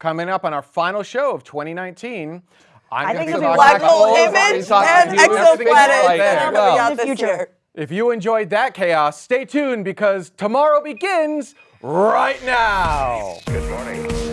coming up on our final show of 2019. I'm I gonna think be it'll be Black hole all image our and talking about exoplanets right there. Well, out the this future. year. if you enjoyed that chaos, stay tuned because tomorrow begins right now. Good morning.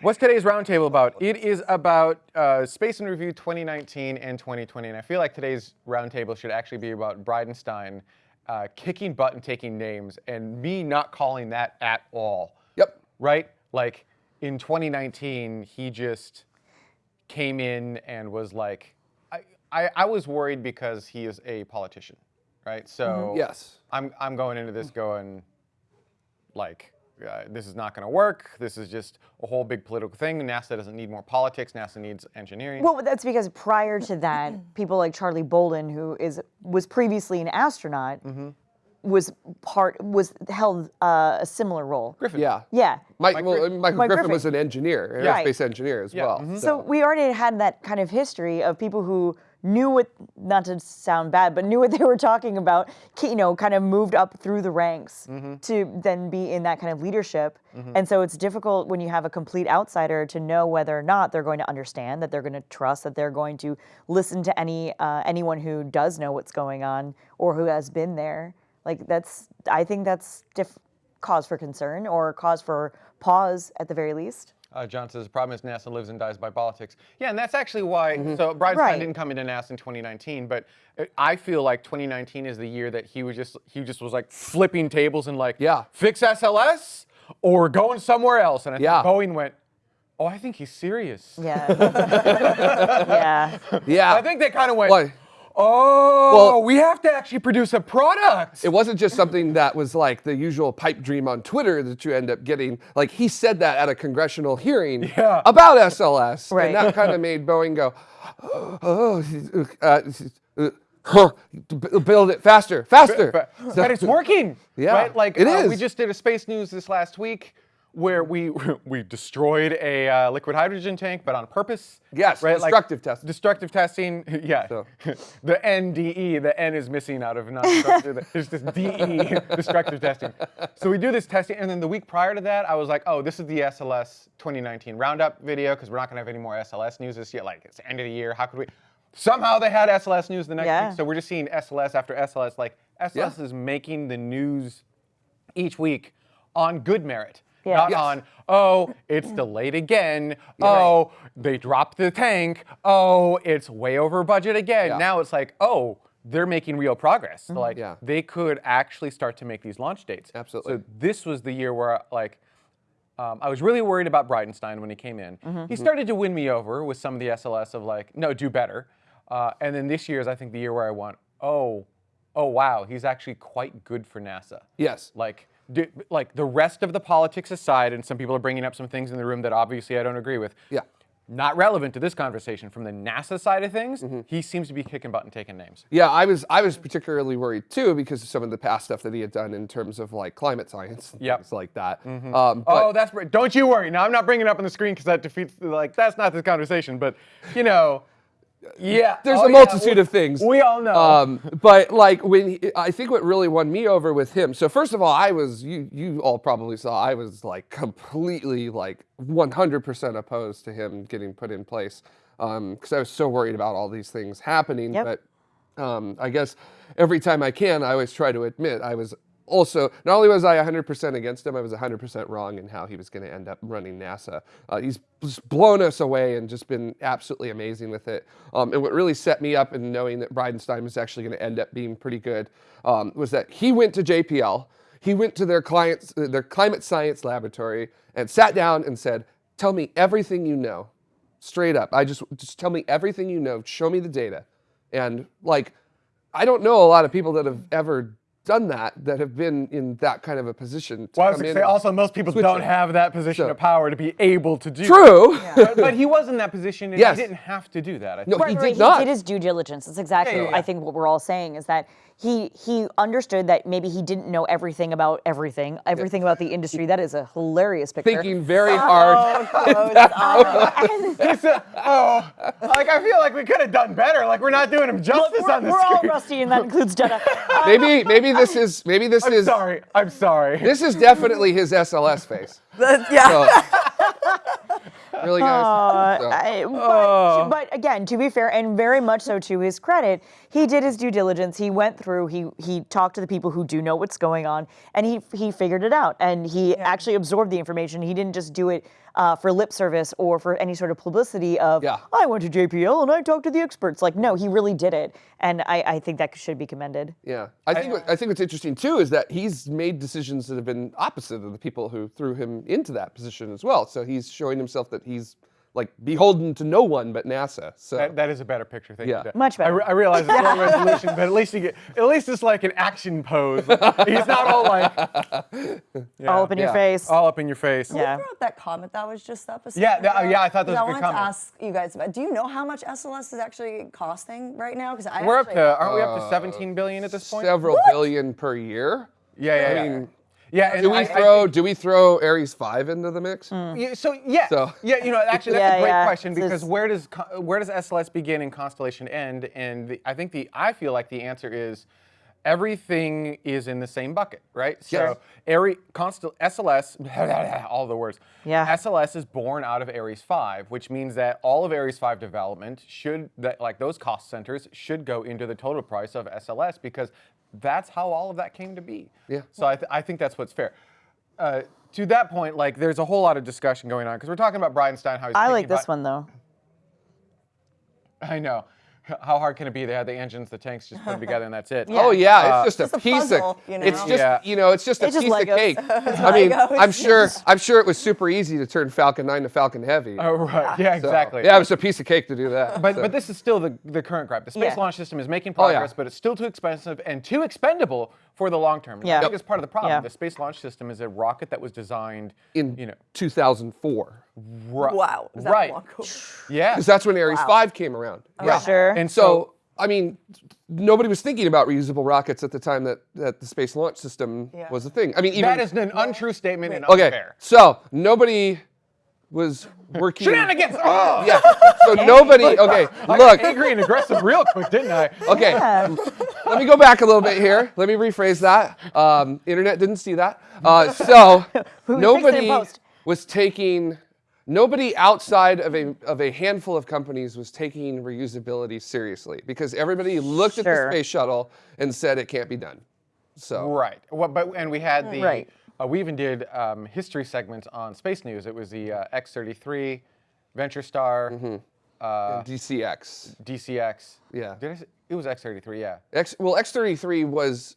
What's today's roundtable about? It is about uh, Space and Review 2019 and 2020, and I feel like today's roundtable should actually be about Bridenstine uh, kicking butt and taking names, and me not calling that at all. Yep. Right? Like in 2019, he just came in and was like, I, I, I was worried because he is a politician, right? So Yes. I'm I'm going into this going like uh, this is not going to work. This is just a whole big political thing. NASA doesn't need more politics. NASA needs engineering. Well, that's because prior to that, people like Charlie Bolden, who is was previously an astronaut, Mm-hmm. was part was held uh, a similar role. Griffin. Yeah. Yeah. Mike, Mike well, Michael Mike Griffin, Griffin. was an engineer, an Right. aerospace engineer as Yeah, well. mhm. So we already had that kind of history of people who knew what, not to sound bad, but knew what they were talking about, you know, kind of moved up through the ranks Mm-hmm. to then be in that kind of leadership. And so it's difficult when you have a complete outsider to know whether or not they're going to understand, that they're going to trust, that they're going to listen to any uh, anyone who does know what's going on or who has been there. Like that's, I think that's diff- cause for concern or cause for pause at the very least. Uh, John says the problem is NASA lives and dies by politics. Yeah, and that's actually why. So Bridenstine Right. didn't come into NASA in 2019, but uh, I feel like 2019 is the year that he was just he just was like flipping tables and like Yeah. fix SLS or going somewhere else. And I think Boeing went, oh, I think he's serious. Yeah. yeah. yeah. I think they kind of went, Well, oh, Well- we have to actually produce a product. it wasn't just something that was like the usual pipe dream on Twitter that you end up getting. Like he said that at a congressional hearing Yeah. about SLS, Right. and that kind of made Boeing go, "Oh, uh, uh, huh, build it faster, faster." but, So- but it's working. Yeah, right? Like it uh, we just did a space news this last week where we we destroyed a uh, liquid hydrogen tank, but on purpose. Yes, right? Like, destructive testing. Destructive testing. Yeah. So. the NDE, the N is missing out of non-destructive. It's just DE, destructive testing. So we do this testing, and then the week prior to that, I was like, oh, this is the SLS 2019 roundup video because we're not gonna have any more SLS news this year. Like it's the end of the year. How could we? Somehow they had SLS news the next Yeah. week, so we're just seeing SLS after SLS. Like SLS Yeah. is making the news each week on good merit. Yeah. Not Yes. on, oh, it's delayed again. Oh, they dropped the tank. Oh, it's way over budget again. Yeah. Now it's like, oh, they're making real progress. So like Yeah. they could actually start to make these launch dates. Absolutely. So this was the year where like um, I was really worried about Bridenstine when he came in. He started to win me over with some of the SLS of like, no, do better. Uh, and then this year is I think the year where I want, oh, oh wow, he's actually quite good for NASA. Yes. Like, do, like the rest of the politics aside, and some people are bringing up some things in the room that obviously I don't agree with. Yeah. Not relevant to this conversation. From the NASA side of things, Mm-hmm. he seems to be kicking butt and taking names. Yeah, I was I was particularly worried too because of some of the past stuff that he had done in terms of like climate science, and Yep. things like that. Um, oh, that's. Don't you worry. Now I'm not bringing it up on the screen because that defeats like that's not this conversation. But you know, yeah. there's oh, a yeah, multitude we- of things. We all know. Um, but like when he, I think what really won me over with him. So first of all, I was you you all probably saw I was like completely like 100% opposed to him getting put in place because I was so worried about all these things happening. Yep. But um, I guess every time I can, I always try to admit I was also not only was I 100% against him, I was 100% wrong in how he was going to end up running NASA. Uh, he's just blown us away and just been absolutely amazing with it. Um, and what really set me up in knowing that Bridenstine was actually going to end up being pretty good um, was that he went to JPL. He went to their clients, their climate science laboratory, and sat down and said, "Tell me everything you know, straight up. I just just tell me everything you know. Show me the data." And like, I don't know a lot of people that have ever done that that have been in that kind of a position. To Well, I was going to say, also, most people switch don't it. have that position So- of power to be able to do True. But, but he was in that position and Yes. he didn't have to do that. I No, think. he Right, right, did not. He did his due diligence. That's exactly, Yeah, yeah, yeah. I think, what we're all saying is that he he understood that maybe he didn't know everything about everything, everything about the industry. That is a hilarious picture. Thinking very hard. It's a- oh, like I feel like we could have done better. Like we're not doing him justice we're, on the we're all rusty, and that includes Jenna. Uh, maybe maybe this is maybe this I'm is sorry. I'm sorry. this is definitely his SLS face. That- yeah. So, really, guys. So- I- but, Oh. but again, to be fair, and very much so to his credit, he did his due diligence. He went through. He he talked to the people who do know what's going on, and he he figured it out. And he actually absorbed the information. He didn't just do it uh, for lip service or for any sort of publicity of Yeah. I went to JPL and I talked to the experts. Like no, he really did it, and I, I think that should be commended. Yeah, I think what, I think what's interesting too is that he's made decisions that have been opposite of the people who threw him into that position as well. So he's showing himself that he's like beholden to no one but NASA. So That, that is a better picture. Thank Yeah. you. Dad. Much I, better. re- I realize it's long resolution, but at least you get, at least it's like an action pose. He's not all like yeah, All up in your face. all up in your face. Yeah. Throw wrote that comment that was just up a Yeah, second that- uh, ago, yeah, I thought that was a because good I wanted comment. to ask you guys about. Do you know how much SLS is actually costing right now? Because I We're up to, aren't we up to uh, 17 billion at this point? several billion per year. Yeah, yeah, I yeah. mean, yeah, and do we I- I throw think- do we throw Ares five into the mix? Mm. Yeah, so yeah, So- yeah, you know, actually, that's Yeah, a great yeah. question It's because just- where does where does SLS begin and Constellation end? And the, I think the I feel like the answer is everything is in the same bucket, right? Yes. So Ares, Constel, SLS, all the words. Yeah. SLS is born out of Ares 5, which means that all of Ares 5 development should that like those cost centers should go into the total price of SLS because that's how all of that came to be. Yeah. So I, th- I think that's what's fair. Uh, to that point, like there's a whole lot of discussion going on because we're talking about Bridenstine. How he's I like this about- one though. I know. How hard can it be? They had the engines, the tanks, just put them together, and that's it. Oh yeah, Uh, it's just a Just a piece puzzle, of you it's just Yeah. you know it's just a just piece of cake. I mean, I'm sure I'm sure it was super easy to turn Falcon 9 to Falcon Heavy. Oh right. Yeah, So, exactly. Yeah, it was a piece of cake to do that. But, so. but this is still the, the current gripe. The Space Yeah. Launch System is making Oh, yeah. progress, but it's still too expensive and too expendable for the long term. Yeah. I think it's part of the problem. Yeah. The Space Launch System is a rocket that was designed in you know, 2004, ri- Wow. Is that right. long? Yeah. because that's when Ares Wow. 5 came around. Yeah. Sure. And So, I mean, nobody was thinking about reusable rockets at the time that, that the Space Launch System Yeah. was a thing. I mean, even that is an untrue statement and okay. unfair. So nobody was working. Shenanigans! Oh! Yeah. So nobody. Okay. I Look. got angry and aggressive real quick, didn't I? Okay. Let me go back a little bit here. Let me rephrase that. Um, internet didn't see that. Uh, so fixed it in nobody post. was taking. Nobody outside of a of a handful of companies was taking reusability seriously because everybody looked at the space shuttle and said it can't be done. So Right. Well, but and we had the Right. Uh, we even did um, history segments on Space News. It was the uh, X-33, Venture Star, uh, DCX. DCX. Yeah. Did I say, it was X-33? Yeah. X, well, X33 was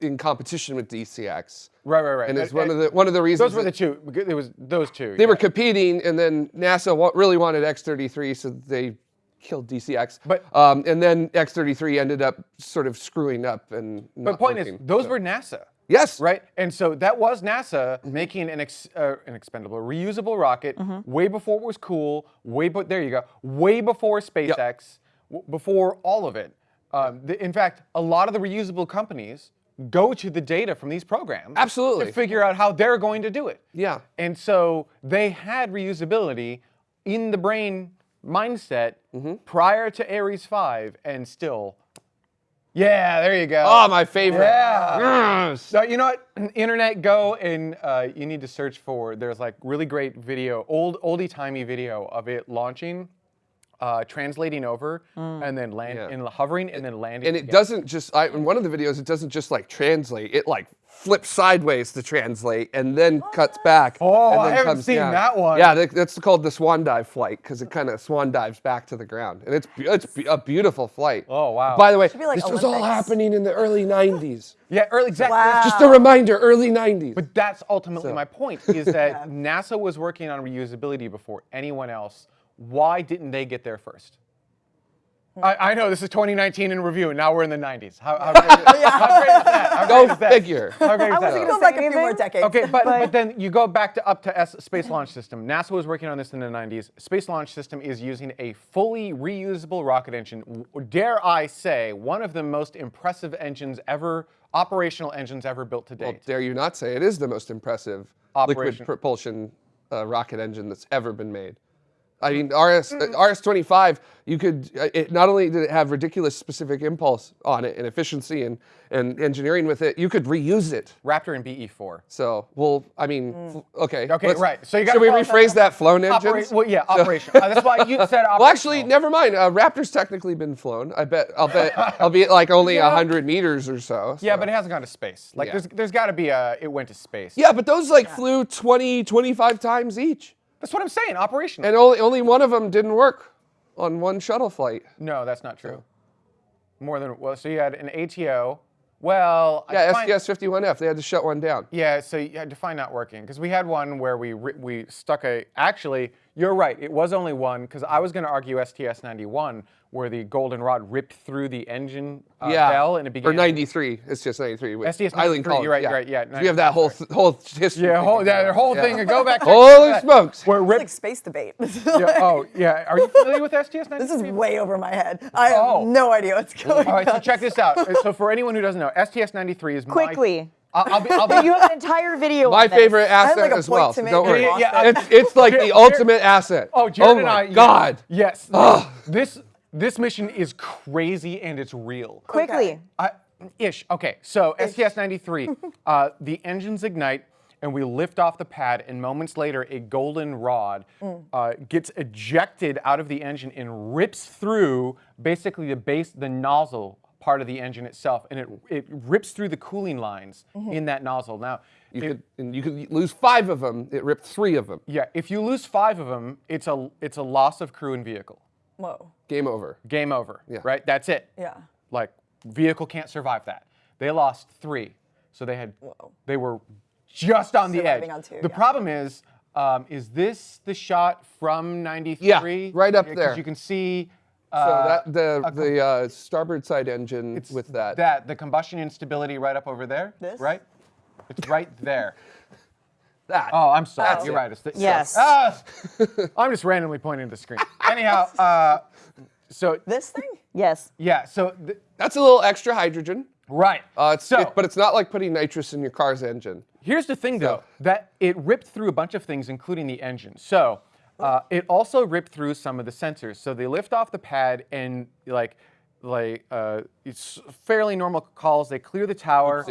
in competition with DCX. Right, right, right. And it's one of the one of the reasons Those were the two. It was those two. they were competing, and then NASA really wanted X33, so they killed DCX. But- um, and then X33 ended up sort of screwing up and. But point working, is, those so- were NASA. Yes, Right, and so that was NASA Mm-hmm. making an ex, uh, an expendable, reusable rocket way before it was cool. Way, but there you go. Way before SpaceX, w- before all of it. Um, the, in fact, a lot of the reusable companies go to the data from these programs Absolutely. to figure out how they're going to do it. Yeah. And so they had reusability in the brain mindset Mm-hmm. prior to Ares 5 and still. Yeah, there you go. Oh, my favorite. Yeah. Yes. So you know what? Internet, go and uh, you need to search for. There's like really great video, old oldie timey video of it launching, uh, translating over, and then land Yeah. and hovering and then landing. And it again. doesn't just. I, in one of the videos, it doesn't just like translate. It like flips sideways to translate, and then cuts back. Oh, and I then haven't comes seen down. that one. Yeah, that's called the swan dive flight because it kind of swan dives back to the ground, and it's it's a beautiful flight. Oh, wow. By the way, Should like this was all happening in the early '90s. Yeah, early exactly. Wow. Just a reminder, early '90s. But that's ultimately So- my point: is that NASA was working on reusability before anyone else. Why didn't they get there first? I, I know this is 2019 in review, and now we're in the 90s. How, how, great, is, how great is that? How Go great is that? figure. How great I wasn't gonna back say a few more decades. Okay, but, But- but then you go back to up to S, Space Launch System. NASA was working on this in the 90s. Space Launch System is using a fully reusable rocket engine. Dare I say, one of the most impressive engines ever, operational engines ever built to Well, dare you not say it is the most impressive liquid propulsion uh, rocket engine that's ever been made. I mean, RS uh, RS-25, you could. uh, It, not only did it have ridiculous specific impulse on it and efficiency and, and engineering with it, you could reuse it. Raptor and BE4. So, well, I mean, f- okay. Okay, let's- right. So you got should we rephrase that? Flown engines. Opera- well, yeah, operation. Uh, that's why you said. Well, actually, never mind. Uh, Raptor's technically been flown. I bet. I'll bet. I'll be at like only a hundred meters or so. Yeah, but it hasn't gone to space. Like, Yeah. there's, there's got to be a, it went to space. yeah, but those like flew 20, 25 times each. That's what I'm saying, operational. And only only one of them didn't work on one shuttle flight. no, that's not true. More than, well, so you had an ATO. Well, I Yeah, find- STS 51F. They had to shut one down. Yeah, so you had to find not working because we had one where we we stuck a. Actually, you're right. It was only one because I was going to argue STS 91 where the golden rod ripped through the engine uh, yeah. bell and it began. Or 93. It's just 93. with STS Eileen 93, Collins, you're right, you're right, yeah, We have that whole th- whole history. Yeah, thing whole, going that on. whole Yeah. thing. Go back. Holy that. smokes. Where It's rip, like space debate. yeah, oh yeah. Are you familiar with STS 93? This is way over my head. I have Oh. no idea what's going on. All right, so check this out. So for anyone who doesn't know, STS 93 is my- Quickly. I'll, I'll be. I'll be You have an entire video. My on this. favorite asset like a as point well. to so make don't worry. lost Yeah. It's, it's like the Jared- ultimate asset. Oh, Jared oh and my I. God. Yes. This this mission is crazy and it's real. Quickly. I, ish. Okay, so STS 93, uh, the engines ignite and we lift off the pad, and moments later, a golden rod uh, gets ejected out of the engine and rips through basically the base, the nozzle part of the engine itself, and it it rips through the cooling lines in that nozzle. Now, You if- could, and you could lose five of them. It ripped three of them. yeah, if you lose five of them, it's a it's a loss of crew and vehicle. Whoa. Game over. Game over. Yeah. Right. That's it. Yeah. Like vehicle can't survive that. They lost three, so they had they were just on the edge. On two, the yeah. problem is, um, is this the shot from '93? Yeah, right up 'cause there. You can see. So Uh, that the the uh, starboard side engine with that. that the combustion instability right up over there. This? Right. It's right there. that. Oh, I'm sorry. That's You're it. right. It's the, Yes. Ah, I'm just randomly pointing at the screen. Anyhow, uh, so This thing? Yes. yeah, so th- That's a little extra hydrogen. right. Uh, it's, so, it- but it's not like putting nitrous in your car's engine. Here's the thing, though, that it ripped through a bunch of things, including the engine. So uh, it also ripped through some of the sensors. So they lift off the pad and like, like uh, it's fairly normal calls. They clear the tower.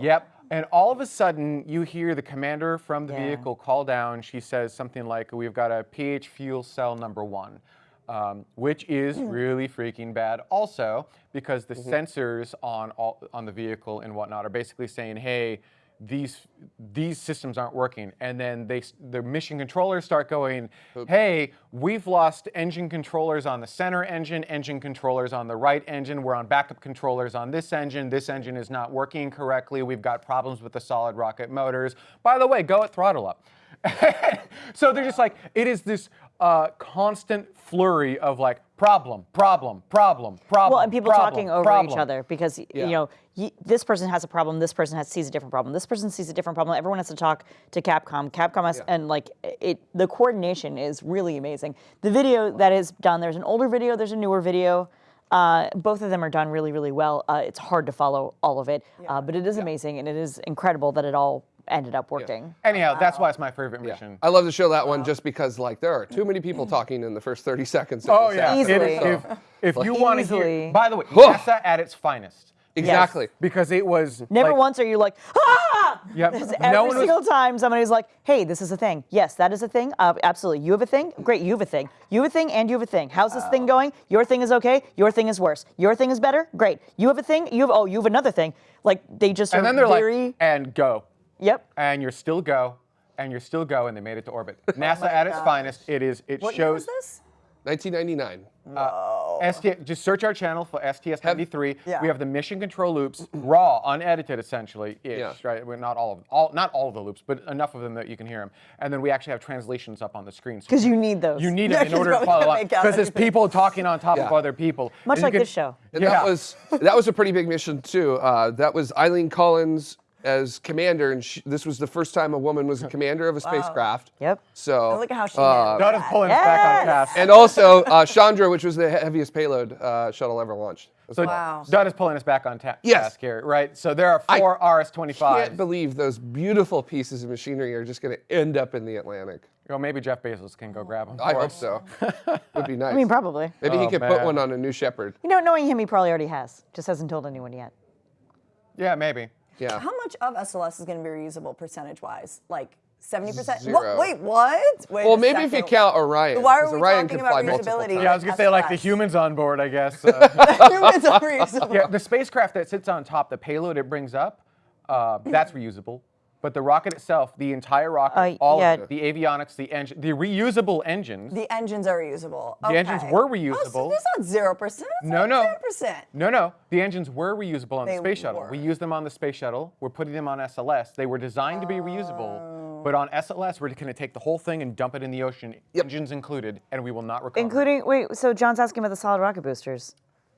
Yep. And all of a sudden, you hear the commander from the Yeah. vehicle call down. She says something like, "We've got a PH fuel cell number one." Um, which is really freaking bad. Also, because the sensors on all, on the vehicle and whatnot are basically saying, "Hey, these these systems aren't working," and then they the mission controllers start going, "Hey, we've lost engine controllers on the center engine, engine controllers on the right engine. We're on backup controllers on this engine. This engine is not working correctly. We've got problems with the solid rocket motors. By the way, go at throttle up." so they're just like it is this uh, constant flurry of like problem, problem, problem, problem. Well, and people problem, talking over problem. each other because Yeah. you know y- this person has a problem, this person has sees a different problem, this person sees a different problem. Everyone has to talk to Capcom. Capcom has, and like it, the coordination is really amazing. The video that is done, there's an older video, there's a newer video. Uh, both of them are done really, really well. Uh, it's hard to follow all of it, uh, but it is amazing and it is incredible that it all ended up working. Anyhow, that's why it's my favorite mission. I love to show that one just because like there are too many people talking in the first 30 seconds. of Oh this yeah, episode. Easily. It is- if, if you want to hear, by the way, Whew. NASA at its finest. Exactly. Because it was Never like, once are you like, ah! Yep. Because No Every one was- single time somebody's like, hey, this is a thing. Yes, that is a thing. Uh, absolutely. You have a thing? Great, you have a thing. You have a thing and you have a thing. How's this thing going? Your thing is okay. Your thing is worse. Your thing is better. Great. You have a thing. You have oh, you have another thing. Like they just And are then they're very. like, and go, yep. and you're still go, and you're still go, and they made it to orbit. NASA my at its gosh. finest. It is. It What year was shows. this? 1999. Whoa. ST, just search our channel for STS93. Yeah. We have the mission control loops, raw, unedited, essentially. Ish, Yeah. right? We're not all of all, not all of the loops, but enough of them that you can hear them. And then we actually have translations up on the screen. so Because you need those. you need Yeah, it in 'cause order to follow can't along. Because it's everything. people talking on top of other people. Much And like can- this show. And yeah. that was that was a pretty big mission too. Uh, that was Eileen Collins as commander, and she, this was the first time a woman was a commander of a spacecraft. Yep. So Look at how she uh, handled Dotta's that. pulling us back on task. and also uh, Chandra, which was the heaviest payload uh, shuttle ever launched. So well. Wow. Dotta's pulling us back on ta- Yes. task here, right? So there are four I four Can't RS-25s. believe those beautiful pieces of machinery are just going to end up in the Atlantic. Well, maybe Jeff Bezos can go grab them. I for hope us. so. Would be nice. I mean, probably. Maybe he Oh, could put one on a new Shepard. You know, knowing him, he probably already has. Just hasn't told anyone yet. Yeah, maybe. Yeah. How much of SLS is going to be reusable percentage-wise? Like 70%? Zero. What, wait, what? Wait Well, a maybe if you count Orion. Why are 'cause we Orion talking about reusability? Yeah, I was gonna say like the humans on board, I guess. Uh, Humans are reusable. yeah, the spacecraft that sits on top, the payload it brings up, uh, that's reusable. But the rocket itself, the entire rocket, Uh, all yeah. of it, the avionics, the engine, the reusable engines. The engines are reusable. The engines Okay. were Oh, so reusable. that's not zero percent. No, no. Ten percent. no, no, the engines were reusable on They the space shuttle. were. We used them on the space shuttle. We're putting them on SLS. They were designed to be reusable, but on SLS, we're going to take the whole thing and dump it in the ocean, engines included, and we will not recover. Including, wait, so John's asking about the solid rocket boosters.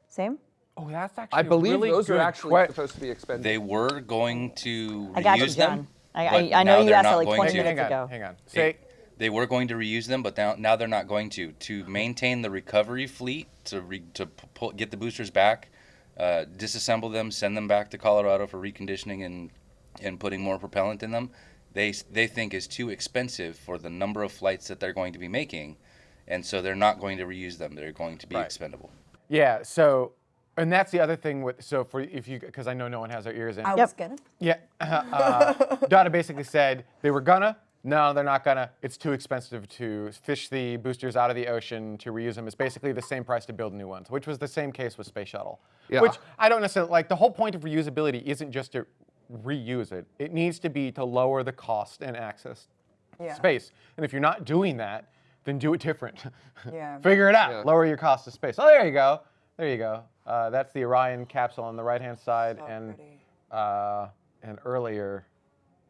Same? Oh, that's actually I a believe really those are actually que- supposed to be expended. They were going to I got you, reuse John. Them. I- I- I know you asked that like 20 to. minutes Hang on, ago. hang on. They, Say, they were going to reuse them, but now, now they're not going to. To maintain the recovery fleet, to re, to pull, get the boosters back, uh, disassemble them, send them back to Colorado for reconditioning and and putting more propellant in them, they they think is too expensive for the number of flights that they're going to be making, and so they're not going to reuse them. They're going to be Right. expendable. Yeah. So, and that's the other thing with so for if you because I know no one has their ears in. I Yep. was gonna. Yeah. Uh, Donna basically said they were gonna. No, they're not gonna. It's too expensive to fish the boosters out of the ocean to reuse them. It's basically the same price to build new ones, which was the same case with Space Shuttle. Yeah. Which I don't necessarily like. The whole point of reusability isn't just to reuse it. It needs to be to lower the cost and access Yeah. space. And if you're not doing that, then do it different. Yeah. Figure it out. Yeah. Lower your cost of space. Oh, there you go. There you go. Uh, that's the Orion capsule on the right-hand side, and uh, an earlier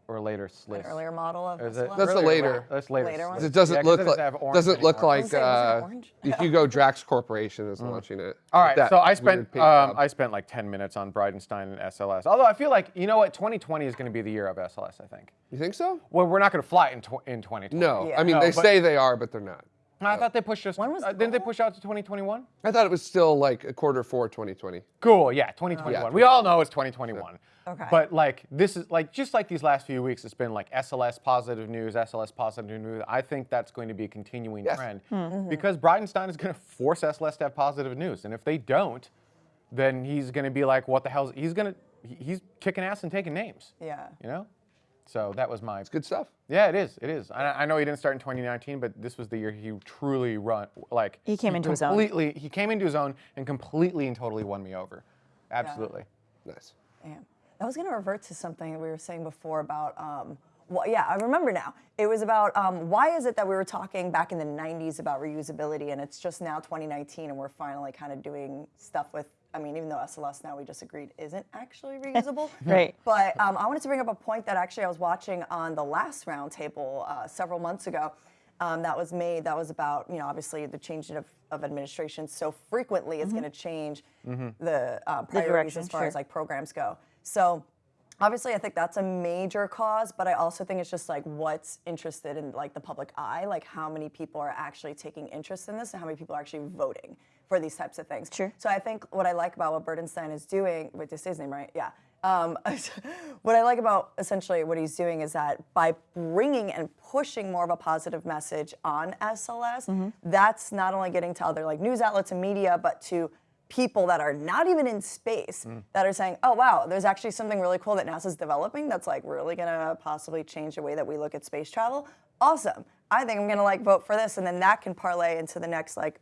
or later Sliss. An earlier model of Is it? That's the later. right. That's later. Later Sliss. one? 'Cause it doesn't Yeah, 'cause look it like doesn't have orange doesn't look like Doesn't say- it uh, orange? the Hugo Drax Corporation is launching it. All with right, that so I spent um. I spent like 10 minutes on Bridenstine and SLS. Although I feel like you know what, 2020 is going to be the year of SLS. I think. You think so? Well, we're not going to fly in, tw- in 2020. No. Yeah. I mean, No, they but- say they are, but they're not. I thought they pushed us. When was uh, didn't they push out to 2021? I thought it was still like a quarter four 2020. Cool. Yeah, 2021. Yeah, we all know it's 2021. Okay. But like this is like just like these last few weeks, it's been like SLS positive news, SLS positive news. I think that's going to be a continuing Yes. trend Mm-hmm. because Bridenstine is going to force SLS to have positive news, and if they don't, then he's going to be like, what the hell? He's going to he's kicking ass and taking names. Yeah. You know. So that was my. It's good stuff. Yeah, it is. It is. I, I know he didn't start in 2019, but this was the year he truly run like. He came into his own. completely, He came into his own and completely and totally won me over. Absolutely. Nice. Damn. I was going to revert to something that we were saying before about, um, well, yeah, I remember now. It was about um, why is it that we were talking back in the 90s about reusability and it's just now 2019 and we're finally kind of doing stuff with, I mean, even though SLS now we just agreed isn't actually reusable. Right. But um, I wanted to bring up a point that actually I was watching on the last roundtable uh, several months ago. Um, that was made. That was about you know obviously the change of, of administration so frequently is going to change the uh, priorities direction, as far sure. as like programs go. So obviously I think that's a major cause, but I also think it's just like what's interested in like the public eye, like how many people are actually taking interest in this and how many people are actually voting for these types of things. Sure. So I think what I like about what Burdenstein is doing, with this is his name, right? Yeah. Um, what I like about essentially what he's doing is that by bringing and pushing more of a positive message on SLS, that's not only getting to other like news outlets and media, but to people that are not even in space that are saying, oh wow, there's actually something really cool that NASA's developing that's like really gonna possibly change the way that we look at space travel. Awesome. I think I'm gonna like vote for this, and then that can parlay into the next like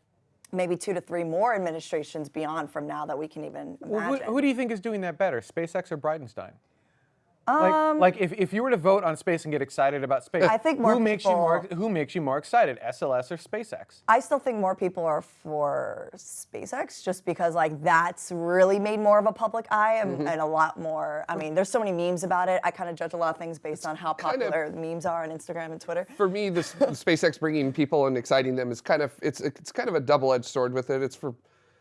maybe two to three more administrations beyond from now that we can even Well, who, who do you think is doing that better, SpaceX or Bridenstine? Like, like if, if you were to vote on space and get excited about space, Um, I think more who makes you more who makes you more excited, SLS or SpaceX? I still think more people are for SpaceX just because like that's really made more of a public eye and, Mm-hmm. and a lot more. I mean, there's so many memes about it. I kind of judge a lot of things based on how kind of- popular the memes are on Instagram and Twitter. for me, this the SpaceX bringing people and exciting them is kind of it's it's kind of a double-edged sword with it. It's for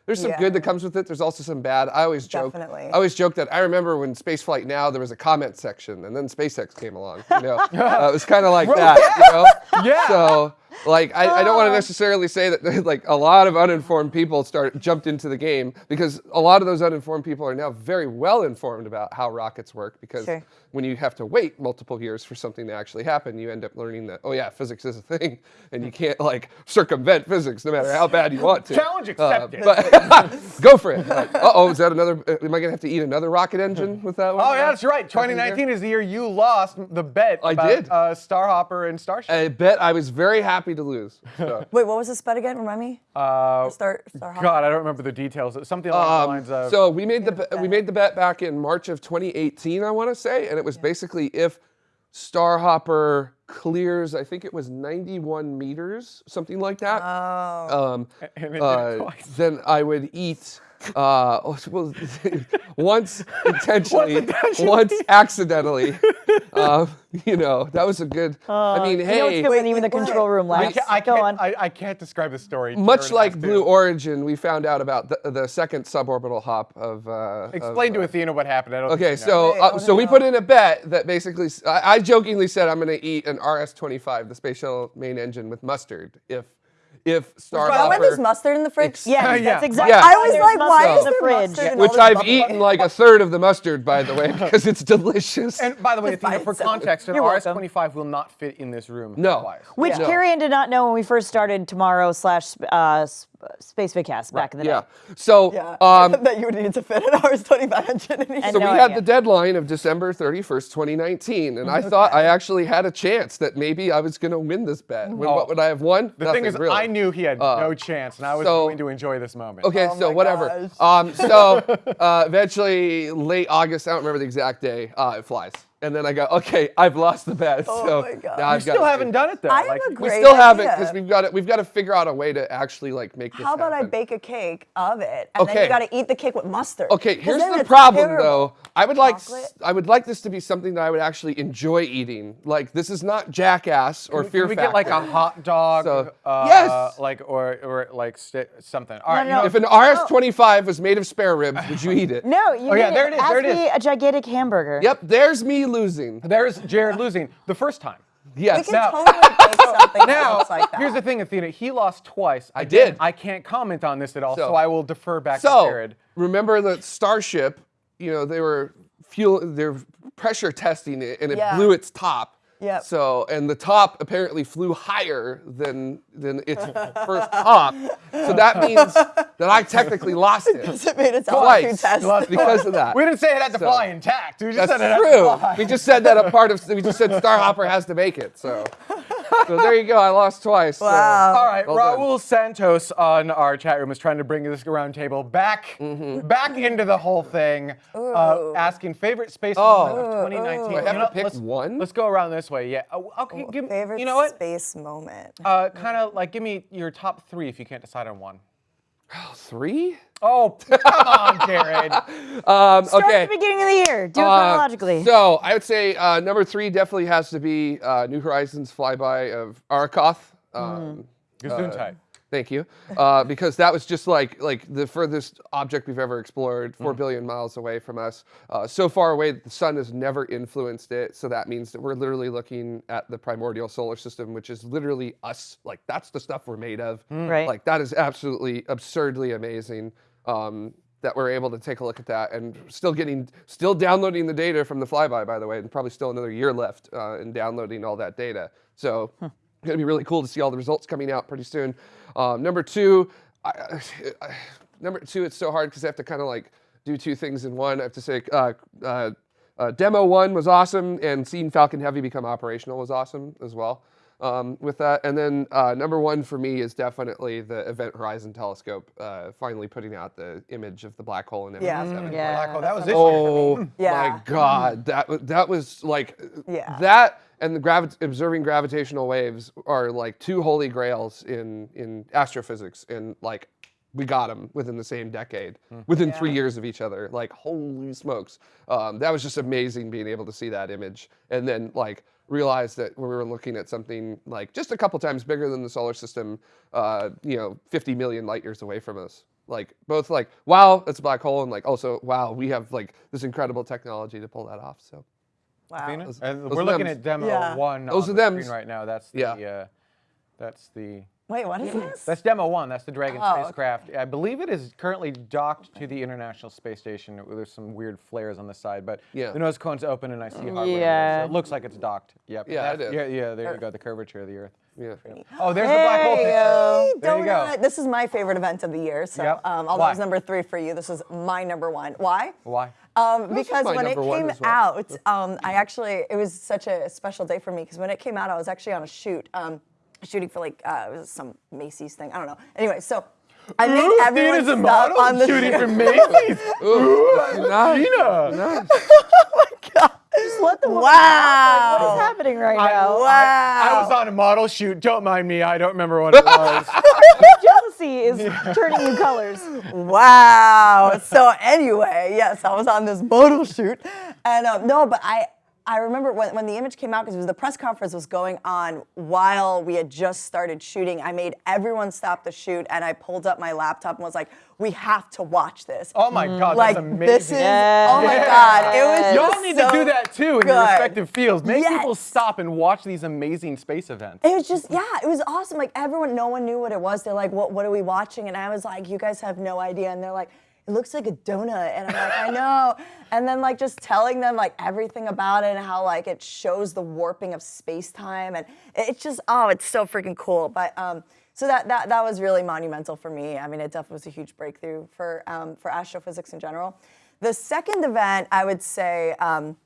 there's some good that comes with it. There's also some bad. I always joke. Definitely. I always joke that I remember when Spaceflight Now there was a comment section, and then SpaceX came along. You know, uh, it was kind of like that. You know. Yeah. So like I, I don't want to necessarily say that like a lot of uninformed people start jumped into the game because a lot of those uninformed people are now very well informed about how rockets work because Sure. when you have to wait multiple years for something to actually happen, you end up learning that, oh yeah, physics is a thing, and you can't like circumvent physics no matter how bad you want to. Challenge accepted. but go for it. uh oh, is that another? uh, Am I gonna have to eat another rocket engine with that one? Oh yeah, that's right. 2019 is the year you lost the bet I about did. Uh, Starhopper and Starship. I bet I was very happy to lose. So. Wait, what was this bet again? Remind me. Uh, Start. Start. God, I don't remember the details. Something along the Um, lines of. so we made the be- we made the bet back in March of 2018, I want to say, and it was basically if Starhopper clears, I think it was 91 meters, something like that. Um, and it did it uh, twice. then I would eat. Uh, oh, well, once intentionally, once accidentally. Uh, you know, that was a good. I mean, You hey, good when even the control room I can't, I, Go on. can't, I, I can't describe the story. much like has to. Blue Origin, we found out about the, the second suborbital hop of. Uh, Explain of, to uh, Athena what happened. I don't Okay, think she so Wait, uh, so we put in a bet that basically I jokingly said I'm going to eat an RS-25, the space shuttle main engine with mustard, if if Why why there's Starhopper, mustard in the fridge? Yes, Yeah. that's exactly. Yeah. I was like, why mustard is in the there fridge? mustard in all which I've eaten like a third of the mustard, by the way, because it's delicious. And by the way, Athena, for context, an RS-25 will not fit in this room. No. Which Yeah. Carrie Ann did not know when we first started tomorrow slash uh, s- Space Vidcast back in the yeah, day. so Yeah. um, that you would need to fit an RS-25 engine in here. And So we no had idea. the deadline of December 31st, 2019, and I thought I actually had a chance that maybe I was going to win this bet. When, Oh. What would I have won? The Nothing, thing is, really. I knew he had Uh, no chance, and I was so- going to enjoy this moment. Okay, Oh so whatever. Um, so uh, eventually, late August, I don't remember the exact day, uh, it flies. And then I go, okay, I've lost the bet. Oh so my God. now I've still haven't done it though. I have like, a We great still haven't idea. because we've got to we've got to figure out a way to actually like make this. How about I bake a cake of it, and then Okay. you got to eat the cake with mustard? Okay, here's the problem terrible. though. I would like? I would like this to be something that I would actually enjoy eating. Like this is not Jackass or Can Fear we Factor. get like a hot dog? So- uh, Yes! Like or or like sti- something. All right. no, you know, no. if an RS25 was made of spare ribs, would you eat it? No, you Oh, yeah, there it is, there it me is. a gigantic hamburger. Yep, there's me losing. there's Jared losing the first time. Yes. We can Now- totally bake something that Now, like that. here's the thing, Athena. He lost twice. I Again, did. I can't comment on this at all, so, So- I will defer back to So Jared. remember the Starship? You know they were fuel. They're pressure testing it, and it Yeah. blew its top. Yep. So and the top apparently flew higher than than its first top. So that means that I technically lost it it made its twice altitude test. lost because of that. We didn't say it had to So- fly intact. We just That's said it had to true. fly. We just said that a part of we just said Starhopper has to make it. So so there you go. I lost twice. so- Wow. All right, Well done. Raul Santos on our chat room is trying to bring this round table back, Mm-hmm. back into the whole thing, uh, asking favorite space Oh. moment of 2019. Do I have You to know, pick let's, one? Let's go around this way. Yeah. Uh, okay. Give, Favorite you know what? space moment. Uh, kind of like give me your top three if you can't decide on one. Three? Oh, come on, Jared. Um, Start okay. at the beginning of the year. Do it Uh, chronologically. So I would say uh, number three definitely has to be uh, New Horizons flyby of Arrokoth. Um, Gesundheit. Thank you, uh, because that was just like like the furthest object we've ever explored, four billion miles away from us, uh, so far away that the sun has never influenced it. So that means that we're literally looking at the primordial solar system, which is literally us. Like that's the stuff we're made of. Right. Like that is absolutely absurdly amazing. Um, that we're able to take a look at that and still getting, still downloading the data from the flyby, by the way, and probably still another year left uh, in downloading all that data. So gonna be really cool to see all the results coming out pretty soon. Um, number two, I, I, number two, it's so hard because I have to kind of like do two things in one. I have to say, uh, uh, uh, demo one was awesome, and seeing Falcon Heavy become operational was awesome as well. Um, with that. And then uh, number one for me is definitely the Event Horizon Telescope, uh, finally putting out the image of the black hole in Yeah. M87. Yeah. Black hole. That was this Oh year. Yeah. my God, that that was like Yeah. that and the gravi- observing gravitational waves are like two holy grails in in astrophysics, and like we got them within the same decade, within three years of each other. Like holy smokes, um, that was just amazing being able to see that image, and then like realize that we were looking at something like just a couple times bigger than the solar system, uh, you know, 50 million light years away from us. Like both like wow, that's a black hole, and like also wow, we have like this incredible technology to pull that off. So Wow. Venus? And those we're looking thems. at demo Yeah. one Those on are the thems. screen right now. That's the Yeah. uh, that's the Wait, what is this? that's demo one. That's the Dragon Oh, okay. spacecraft. I believe it is currently docked to the International Space Station. There's some weird flares on the side, but Yeah. the nose cone's open and I see hardware. there, Yeah. So it looks like it's docked. Yep. Yeah, That's- it is. Yeah, yeah. There you go. The curvature of the Earth. yeah. Oh, there's the black hole There you picture. go. There you go. This is my favorite event of the year. So, Yep. um, although Why? it's number three for you, this is my number one. Why? Why? Um, because when it came well. out, um, I actually it was such a special day for me because when it came out, I was actually on a shoot, um, shooting for like uh, it was some Macy's thing. I don't know. Anyway, so I made Ooh, everyone a stop model on the shooting shoot. for Macy's. Ooh, nice. Tina. Nice. Just let the woman Wow. Like, what is happening right I, now? I, I was on a model shoot. Don't mind me. I don't remember what it was. Jealousy is turning you colors. Wow. So anyway, yes, I was on this model shoot, and um, no, but I I remember when, when the image came out because the press conference was going on while we had just started shooting. I made everyone stop the shoot, and I pulled up my laptop and was like, "We have to watch this." Oh my mm. God, like that's amazing. this is oh my Yeah. god, it was Y'all just need so to do that too in your respective fields. Make people stop and watch these amazing space events. It was just, yeah, it was awesome. Like everyone, no one knew what it was. They're like, what, what are we watching? And I was like, you guys have no idea. And they're like, it looks like a donut. And I'm like, I know. And then like just telling them like everything about it and how like it shows the warping of space time. And it's just, oh, it's so freaking cool. But um, so that, that that was really monumental for me. I mean, it definitely was a huge breakthrough for um, for astrophysics in general. The second event, I would say, um,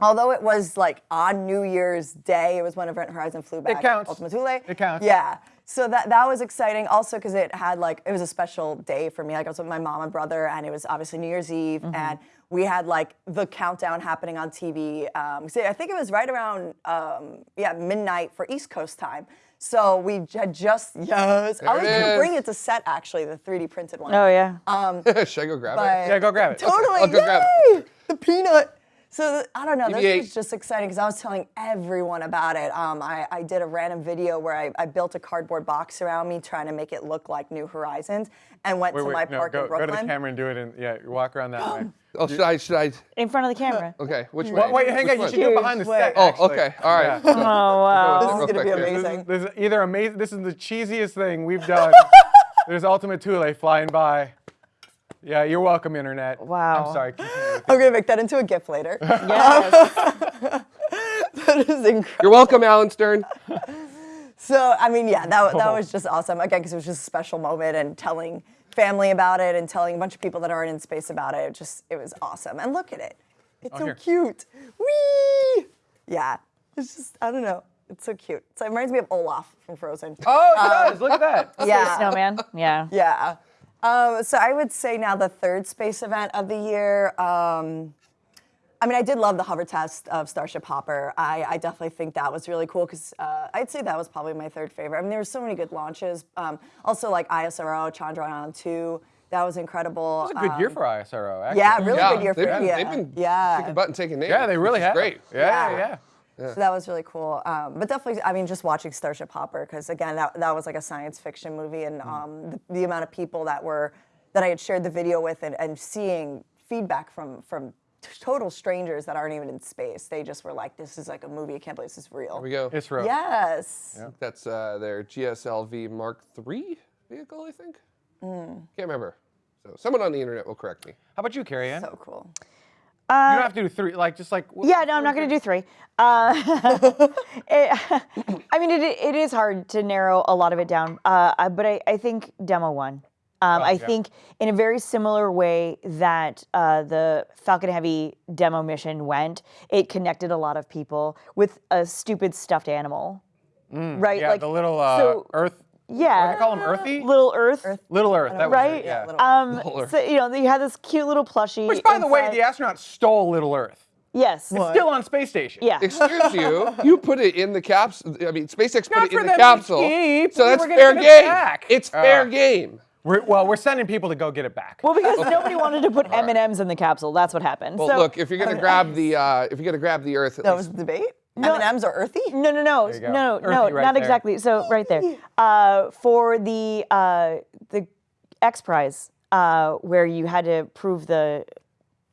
although it was like on New Year's Day, it was when Event Horizon flew back. It counts. Ultima Thule. It counts. Yeah. So that that was exciting also because it had like it was a special day for me. Like I was with my mom and brother, and it was obviously New Year's Eve, Mm-hmm. and we had like the countdown happening on TV. Um, so I think it was right around um, yeah midnight for East Coast time. So we had just yes, I was gonna is. bring it to set actually the 3D printed one. Oh yeah. Should I go grab it? Yeah, go grab it. Totally. I'll go grab yay! The peanut. So I don't know. This BB-8. was just exciting because I was telling everyone about it. Um, I, I did a random video where I, I built a cardboard box around me, trying to make it look like New Horizons, and went Wait, to wait, my no, park go, in go Brooklyn. to the camera and do it. And yeah, walk around that way. Oh, should I? Should I? In front of the camera. Okay, which way? Well, wait, hang Which on. You should do it behind the Wait. set. Oh, actually. okay. All right. Yeah. Oh wow. this is gonna be quick here. This is, amazing. this is either amazing. This is the cheesiest thing we've done. There's Ultima Thule flying by. Yeah, you're welcome, internet. Wow. I'm sorry. I'm gonna make that into a GIF later. Yes. that is incredible. You're welcome, Alan Stern. So I mean, yeah, that Oh. that was just awesome. Again, because it was just a special moment and telling family about it and telling a bunch of people that aren't in space about it. It just it was awesome. And look at it, it's so here. cute. Whee! Yeah, it's just I don't know. It's so cute. So it reminds me of Olaf from Frozen. Oh, it um, does. Look at that. yeah. Snowman. Yeah. Yeah. Um, so I would say now the third space event of the year. Um, I mean, I did love the hover test of Starship Hopper. I, I definitely think that was really cool because uh, I'd say that was probably my third favorite. I mean, there were so many good launches. Um, also, like ISRO, Chandrayaan 2, that was incredible. It's a good year Um, for ISRO, actually. Yeah, really yeah, good year for they've, yeah. they've been yeah. kicking butt and taking names. Yeah, they really have. Great. Yeah, Yeah. yeah. So that was really cool. Um, but definitely, I mean, just watching Starship Hopper, because again, that, that was like a science fiction movie, and um, the, the amount of people that were that I had shared the video with, and, and seeing feedback from from total strangers that aren't even in space, they just were like, "This is like a movie. I can't believe this is real." Here we go. ISRO. Yes. That's uh, their GSLV Mark III vehicle, I think. Hmm. Can't remember. So someone on the internet will correct me. How about you, Carrie Ann? So cool. You don't have to do three. Like, just like. wh- Yeah, no, I'm not going to do three. Uh, it, I mean, it, it is hard to narrow a lot of it down, uh, but I, I think demo one. Um, I yeah. think in a very similar way that uh, the Falcon Heavy demo mission went, it connected a lot of people with a stupid stuffed animal. right? Yeah, like the little uh, so, Earth. Yeah, What do they call them? Earthy? little Earth, Little Earth. That right? it. Yeah. Um, Earth. so you know, you had this cute little plushie. Which, by the way, the astronauts stole Little Earth. yes, It's still on space station. yeah. Excuse you, you put it in the capsule. I mean, SpaceX Not put it in the capsule. keep. So that's fair get it game. back. It's fair Uh, game. We're, well, we're sending people to go get it back. Well, because nobody wanted to put M and M's in the capsule. That's what happened. Well, so, look, if you're gonna grab the uh, if you're gonna grab the Earth, at That least was the debate. M&Ms are earthy. No, no, no, you no, Earthy no, right not there. exactly. So right there, uh, for the uh, the X Prize, uh, where you had to prove the,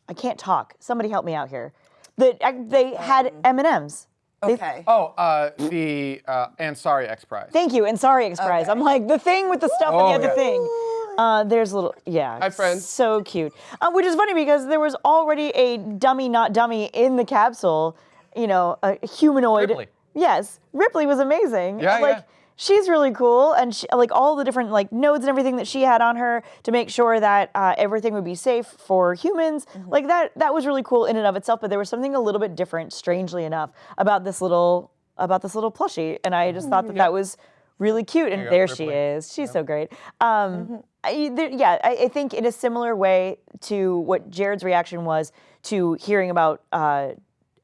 I can't talk. Somebody help me out here. The they had M and M's. Okay. Oh, uh, the uh, Ansari X Prize. Thank you, Ansari X Prize. I'm like the thing with the stuff Oh, and the other yeah. thing. Uh, there's a little, yeah. Hi, friend. So cute. Uh, which is funny because there was already a dummy, not dummy, in the capsule. You know, a humanoid. Ripley. Yes, Ripley was amazing. Yeah, like, yeah. She's really cool, and she, like all the different like nodes and everything that she had on her to make sure that uh, everything would be safe for humans. Like that, that was really cool in and of itself. But there was something a little bit different, strangely enough, about this little about this little plushie, and I just thought that that was really cute. And you go, there she is. She's so great. Um, I, there, yeah, I, I think in a similar way to what Jared's reaction was to hearing about uh,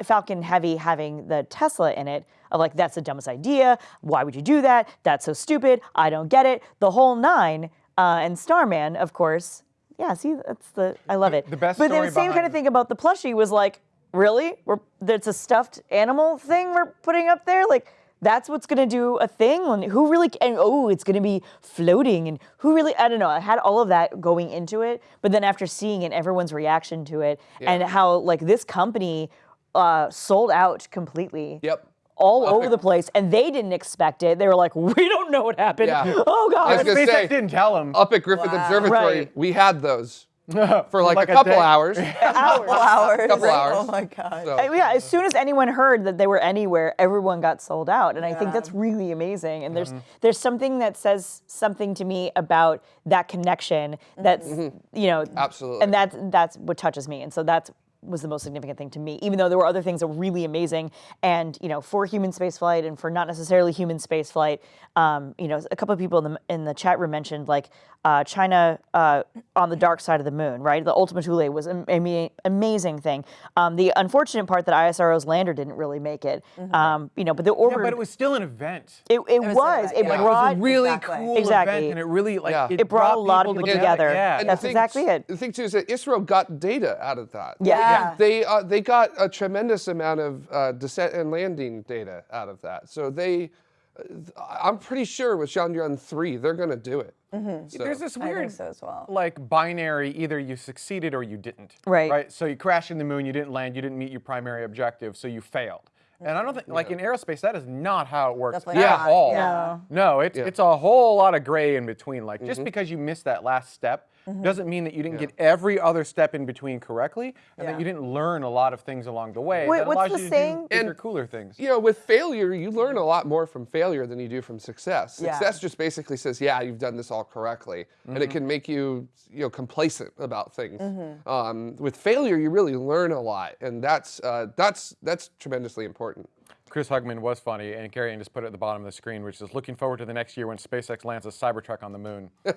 Falcon Heavy having the Tesla in it. Of like, that's the dumbest idea. Why would you do that? That's so stupid. I don't get it. The whole nine. Uh, and Starman, of course. Yeah, see, that's the I love it. the best But the same kind of thing about the plushie was like, really? We're that's a stuffed animal thing we're putting up there? Like that's what's gonna do a thing? And who really and oh, it's gonna be floating and who really I don't know. I had all of that going into it, but then after seeing it, everyone's reaction to it and how like this company uh, sold out completely Yep. all over the place, and they didn't expect it. They were like, "We don't know what happened. Yeah. Oh I was God!" gonna SpaceX say, didn't tell them. up at Griffith Observatory, Right. we had those for like, like a a couple day. hours. Hours. hours. Couple hours. Oh my god. So, yeah, as soon as anyone heard that they were anywhere, everyone got sold out, and I think that's really amazing. And there's there's something that says something to me about that connection. That's you know Absolutely. and that's that's what touches me, and so that's was the most significant thing to me. Even though there were other things that were really amazing, and you know, for human spaceflight and for not necessarily human spaceflight, um, you know, a couple of people in the in the chat room mentioned like uh, China uh, on the dark side of the moon, right? The Ultima Thule was an ama- amazing thing. Um, the unfortunate part that ISRO's lander didn't really make it, um, you know, but the Yeah, order but it was still an event. it, it was was, it event, yeah. It was a really Exactly. cool Exactly. event, and it really like Yeah. it, It brought a lot of people together. Yeah, And That's thing- exactly it. The thing too is that ISRO got data out of that. Yeah. Yeah. They uh, they got a tremendous amount of uh, descent and landing data out of that. So they, uh, I'm pretty sure with Chandrayaan three, they're going to do it. So- There's this I weird so as well. like binary either you succeeded or you didn't. Right. Right. So you crashed in the moon, you didn't land, you didn't meet your primary objective, so you failed. And I don't think like in aerospace that is not how it works Definitely at not, all. yeah. No, it's it's a whole lot of gray in between. Like Mm-hmm. just because you missed that last step doesn't mean that you didn't get every other step in between correctly and Yeah. that you didn't learn a lot of things along the way. Wait, that what's the you saying? And- cooler things. you know, with failure, you learn a lot more from failure than you do from success. Yeah. Success just basically says, "Yeah, you've done this all correctly," and it can make you, you know, complacent about things. Um, with failure, you really learn a lot, and that's uh, that's that's tremendously important. Chris Hugman was funny, and Carrie Ann just put it at the bottom of the screen, which is looking forward to the next year when SpaceX lands a Cybertruck on the moon.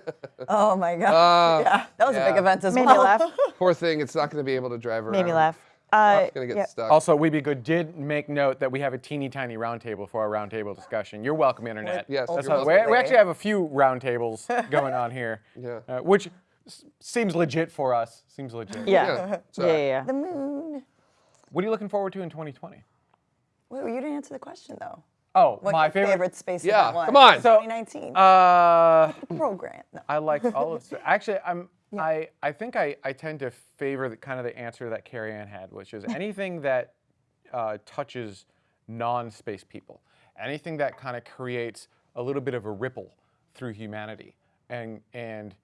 Oh my god. yeah, that was a big yeah. event as Made well. me laugh. Poor thing, it's not going to be able to drive around. Made me laugh. Uh, It's going to get yeah. stuck. Also, We Be Good did make note that we have a teeny tiny roundtable for our roundtable discussion. You're welcome, Internet. Yes, That's you're how- we, we actually have a few roundtables going on here, Yeah. uh, which s- seems legit for us. Seems legit. Yeah. Yeah, Yeah, so- yeah, yeah. The moon. What are you looking forward to in 2020? Wait, you didn't answer the question though. Oh, What my favorite. favorite space Yeah, come on. So, 2019. Uh, program. No. I like all of. Actually, I'm. I I think I I tend to favor the kind of the answer that Carrie Ann had, which is anything that uh, touches non-space people, anything that kind of creates a little bit of a ripple through humanity, and and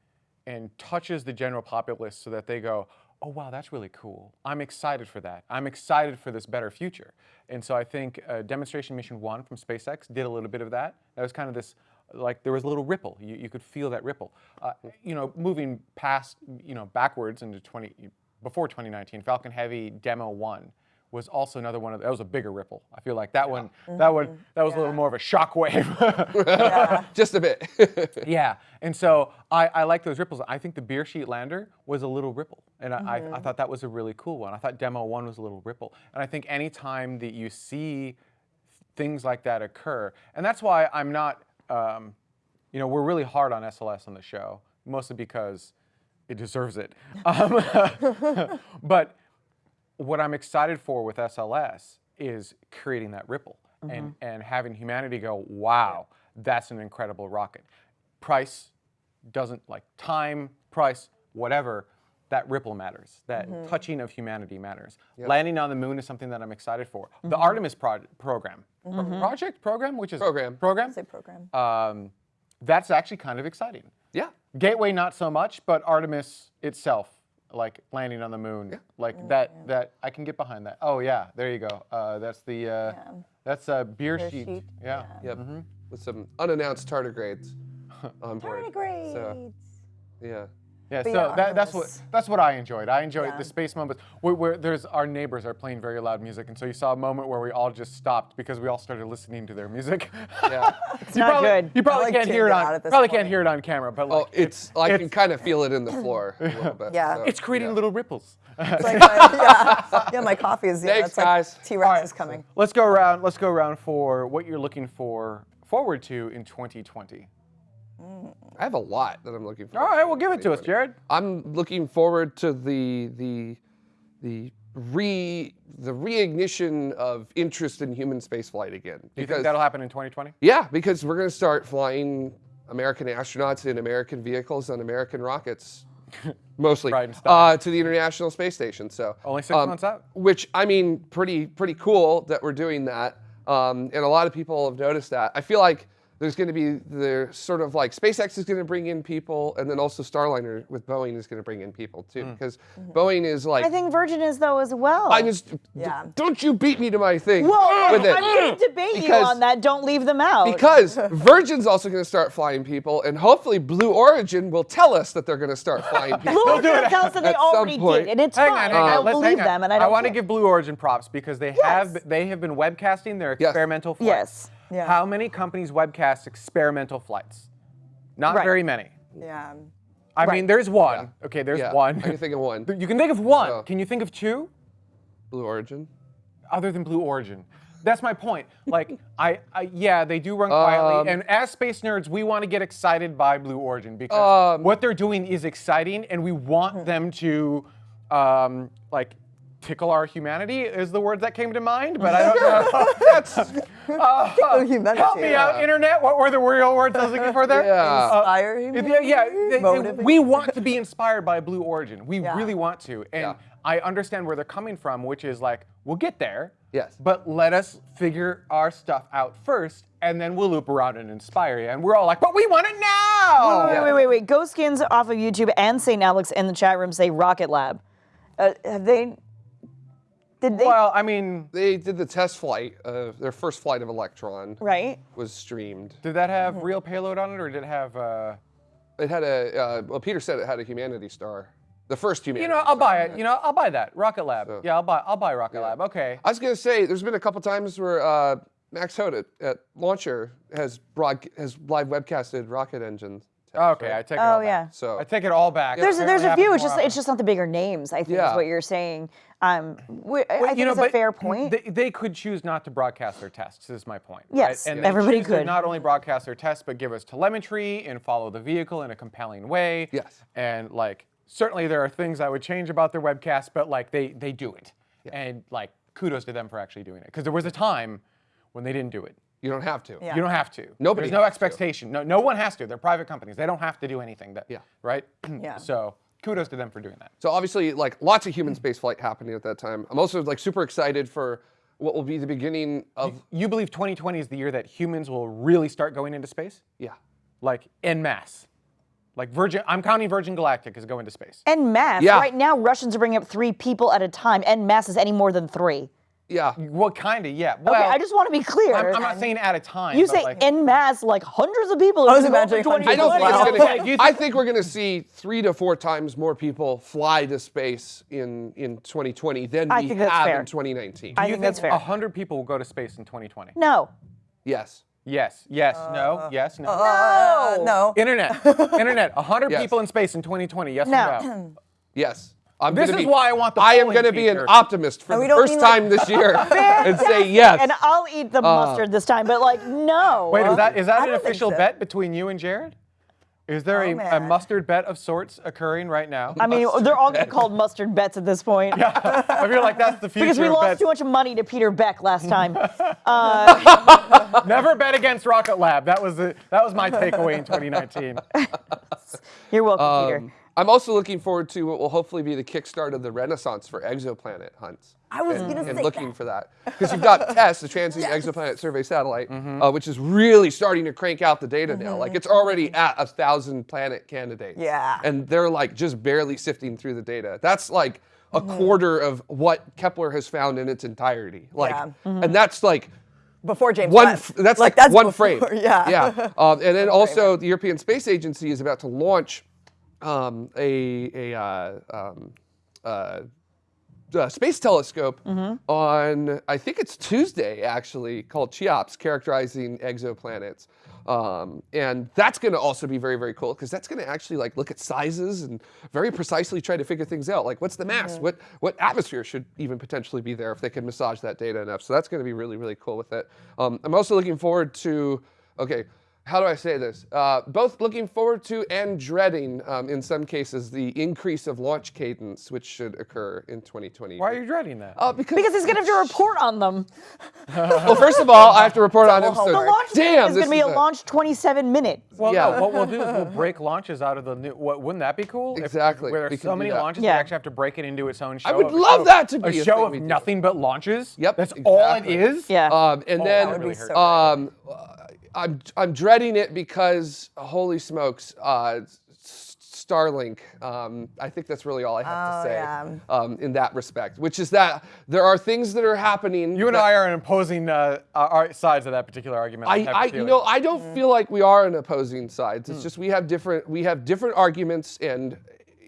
and touches the general populace so that they go, oh wow, that's really cool. I'm excited for that. I'm excited for this better future. And so I think uh, demonstration mission one from SpaceX did a little bit of that. That was kind of this, like there was a little ripple. You, you could feel that ripple. Uh, you know, moving past, you know, backwards into 20, before 2019, Falcon Heavy Demo One was also another one of that was a bigger ripple. I feel like that one that one that was a little more of a shock wave. Just a bit. yeah, and so I, I like those ripples. I think the Beresheet lander was a little ripple, and I, I, I thought that was a really cool one. I thought demo one was a little ripple, and I think anytime that you see things like that occur, and that's why I'm not, um, you know, we're really hard on SLS on the show, mostly because it deserves it. Um, but what I'm excited for with SLS is creating that ripple and, mm-hmm. and having humanity go, wow, that's an incredible rocket. Price doesn't like time, price, whatever, that ripple matters. That mm-hmm. touching of humanity matters. Landing on the moon is something that I'm excited for. The mm-hmm. Artemis pro- program, Pro- project, program, which is Program. program, Say program. um, that's actually kind of exciting. yeah. Gateway not so much, but Artemis itself, like landing on the moon, like that that I can get behind that. Oh yeah, there you go. Uh, that's the uh, that's a beer, Beresheet. sheet, Yeah. Yep. With some unannounced tardigrades on board. So, yeah. Yeah, But so yeah, that, that's what that's what I enjoyed. I enjoyed Yeah. the space moments where, where there's our neighbors are playing very loud music, and so you saw a moment where we all just stopped because we all started listening to their music. Yeah. you not probably, good. You probably like can't hear it tuned it out on at this probably can't hear it on camera, but like Oh, it's, I can kind of feel it in the floor a little bit. Yeah. so, it's creating yeah. little ripples. It's like my, uh, yeah, yeah, my coffee is. Yeah, Thanks, it's like guys. T-Rex is coming. Let's go around. Let's go around for what you're looking for forward to in 2020. I have a lot that I'm looking for. All right, well, give it to us, Jared. I'm looking forward to the the the re the reignition of interest in human spaceflight again. Do you think that'll happen in 2020? yeah, because we're going to start flying American astronauts in American vehicles on American rockets, mostly uh, to the International Space Station. So Only six months out. which I mean, pretty pretty cool that we're doing that. Um, and a lot of people have noticed that. I feel like there's going to be the sort of like SpaceX is going to bring in people, and then also Starliner with Boeing is going to bring in people too, Hmm. because Boeing is like. I think Virgin is though as well. I just Yeah. don't you beat me to my thing well, with it. I'm going to debate you on that. Don't leave them out. Because Virgin's also going to start flying people, and hopefully Blue Origin will tell us that they're going to start flying people. Blue Origin tells us that they already point. did, and it's Hang fine. on, hang on. I Let's believe them, and I don't. want to give Blue Origin props because they have they have been webcasting their Yes. experimental flights. Yes. Yeah. How many companies webcast experimental flights? Not Right. very many. Yeah. I Right. mean, there's one. Okay, there's Yeah, one. I can think of one. you can think of one. So- Can you think of two Blue Origin. other than Blue Origin? That's my point. Like, I, I yeah, they do run quietly, Um, and as space nerds, we want to get excited by Blue Origin because Um, what they're doing is exciting, and we want them to, um, like, tickle our humanity is the word that came to mind, but I don't know. That's uh, humanity. help me out, internet. What were the real words I was looking for there? Yeah. Uh, Inspire yeah, humanity? yeah. they- they- we want to be inspired by Blue Origin. We Yeah. really want to, and Yeah. I understand where they're coming from, which is like we'll get there. Yes. But let us figure our stuff out first, and then we'll loop around and inspire you. And we're all like, but we want it now. Wait, wait, wait, wait. Ghost Skins off of YouTube and St. Alex in the chat room say Rocket Lab. Uh, have they? Did they? Well, I mean, They did the test flight. Uh, their first flight of Electron right. was streamed. did that have Mm-hmm. real payload on it, or did it have? Uh, It had a uh, well. Peter said it had a humanity star. The first humanity. you know, I'll star. buy it. You know, I'll buy that Rocket Lab. Yeah, I'll buy. I'll buy Rocket Lab. Okay. I was gonna say, there's been a couple times where uh, Max Haot at Launcher has broad has live webcasted rocket engines. Okay, I take it Oh all back. yeah. So I take it all back. There's It there's a few. happens It's just more it's just not the bigger names. I think is Yeah. what you're saying. Um, wh- I Well, think you know, it's a but fair point. They, they could choose not to broadcast their tests. Is my point. Yes, right? and they everybody choose to could. not only broadcast their tests, but give us telemetry and follow the vehicle in a compelling way. Yes. And like, certainly there are things I would change about their webcast, but like they they do it, and like kudos to them for actually doing it. Because there was a time when they didn't do it. You don't have to. Yeah. You don't have to. Nobody There's no has to. expectation. No, no one has to. They're private companies. They don't have to do anything. That. Yeah. Right. Yeah. So kudos to them for doing that. So obviously, like lots of human space flight happening at that time. I'm also like super excited for what will be the beginning of You believe 2020 is the year that humans will really start going into space? yeah. like en masse. Like Virgin, I'm counting Virgin Galactic as going to space. en masse. Yeah. Right now, Russians are bringing up three people at a time. En masse is any more than three. Yeah. Well, kind of, yeah. Well, okay, I just want to be clear. I'm, I'm not saying at a time. you say like, en masse, like hundreds of people. I was are gonna go imagining hundreds. 20 I don't think Wow. it's gonna. you I think we're gonna see three to four times more people fly to space in in 2020 than I we think that's have fair. in 2019. I do you think that's fair. 100 people will go to space in 2020? No. yes. Yes, yes, no, yes, no. Uh, no. Internet, internet, 100 Yes. people in space in 2020. Yes No. or no? Yes. I'm This is be- why I want the I am going to be an optimist for the first mean, like- time this year and say yes. And I'll eat the uh, mustard this time, but like no. Wait, is that is that I an official so. bet between you and Jared? Is there Oh, a, a mustard bet of sorts occurring right now? I mean, they're all gonna be called mustard bets at this point. I feel like that's the future. Because we of lost bets. too much money to Peter Beck last time. Uh, Never bet against Rocket Lab. That was the that was my takeaway in 2019. You're welcome, Peter. Um, I'm also looking forward to what will hopefully be the kickstart of the renaissance for exoplanet hunts. I was and, gonna and looking that. for that because you've got TESS, the Transient Exoplanet Survey Satellite, uh, which is really starting to crank out the data now. Like it's already at a thousand planet candidates. Yeah. and they're like just barely sifting through the data. That's like a quarter of what Kepler has found in its entirety. Like, Yeah. and that's like Before James one. Webb. that's like like, that's one before- frame. Yeah. yeah. Um, and then also the European Space Agency is about to launch um, a a uh, um, uh, uh, space telescope on I think it's Tuesday actually called CHEOPS, characterizing exoplanets. Um, and that's going to also be very very cool because that's going to actually like look at sizes and very precisely try to figure things out. Like what's the mass? What what atmosphere should even potentially be there if they can massage that data enough? So that's going to be really really cool with it. Um, I'm also looking forward to okay how do I say this? Uh, both looking forward to and dreading, um, in some cases, the increase of launch cadence, which should occur in 2020. Why are you dreading that? Uh, because, Because he's gonna have to report on them. well, first of all, I have to report on him. whole So, The launch damn, is gonna be a is launch 27 minute. well, yeah. no, what we'll do is we'll break launches out of the new. What, wouldn't that be cool? If- Exactly, where we there's so many launches, Yeah. we actually have to break it into its own show. I would love of- that to be a a show thing of nothing but launches. Yep, that's all it is. Yeah. Um, and Oh, then that would be so um, I'm I'm dreading it because holy smokes, uh, Starlink. Um, I think that's really all I have Oh, to say yeah. um, in that respect. Which is that there are things that are happening. You and I are on opposing uh, our our sides of that particular argument. I, have a I you know, I don't feel like we are on opposing sides. It's just we have different we have different arguments, and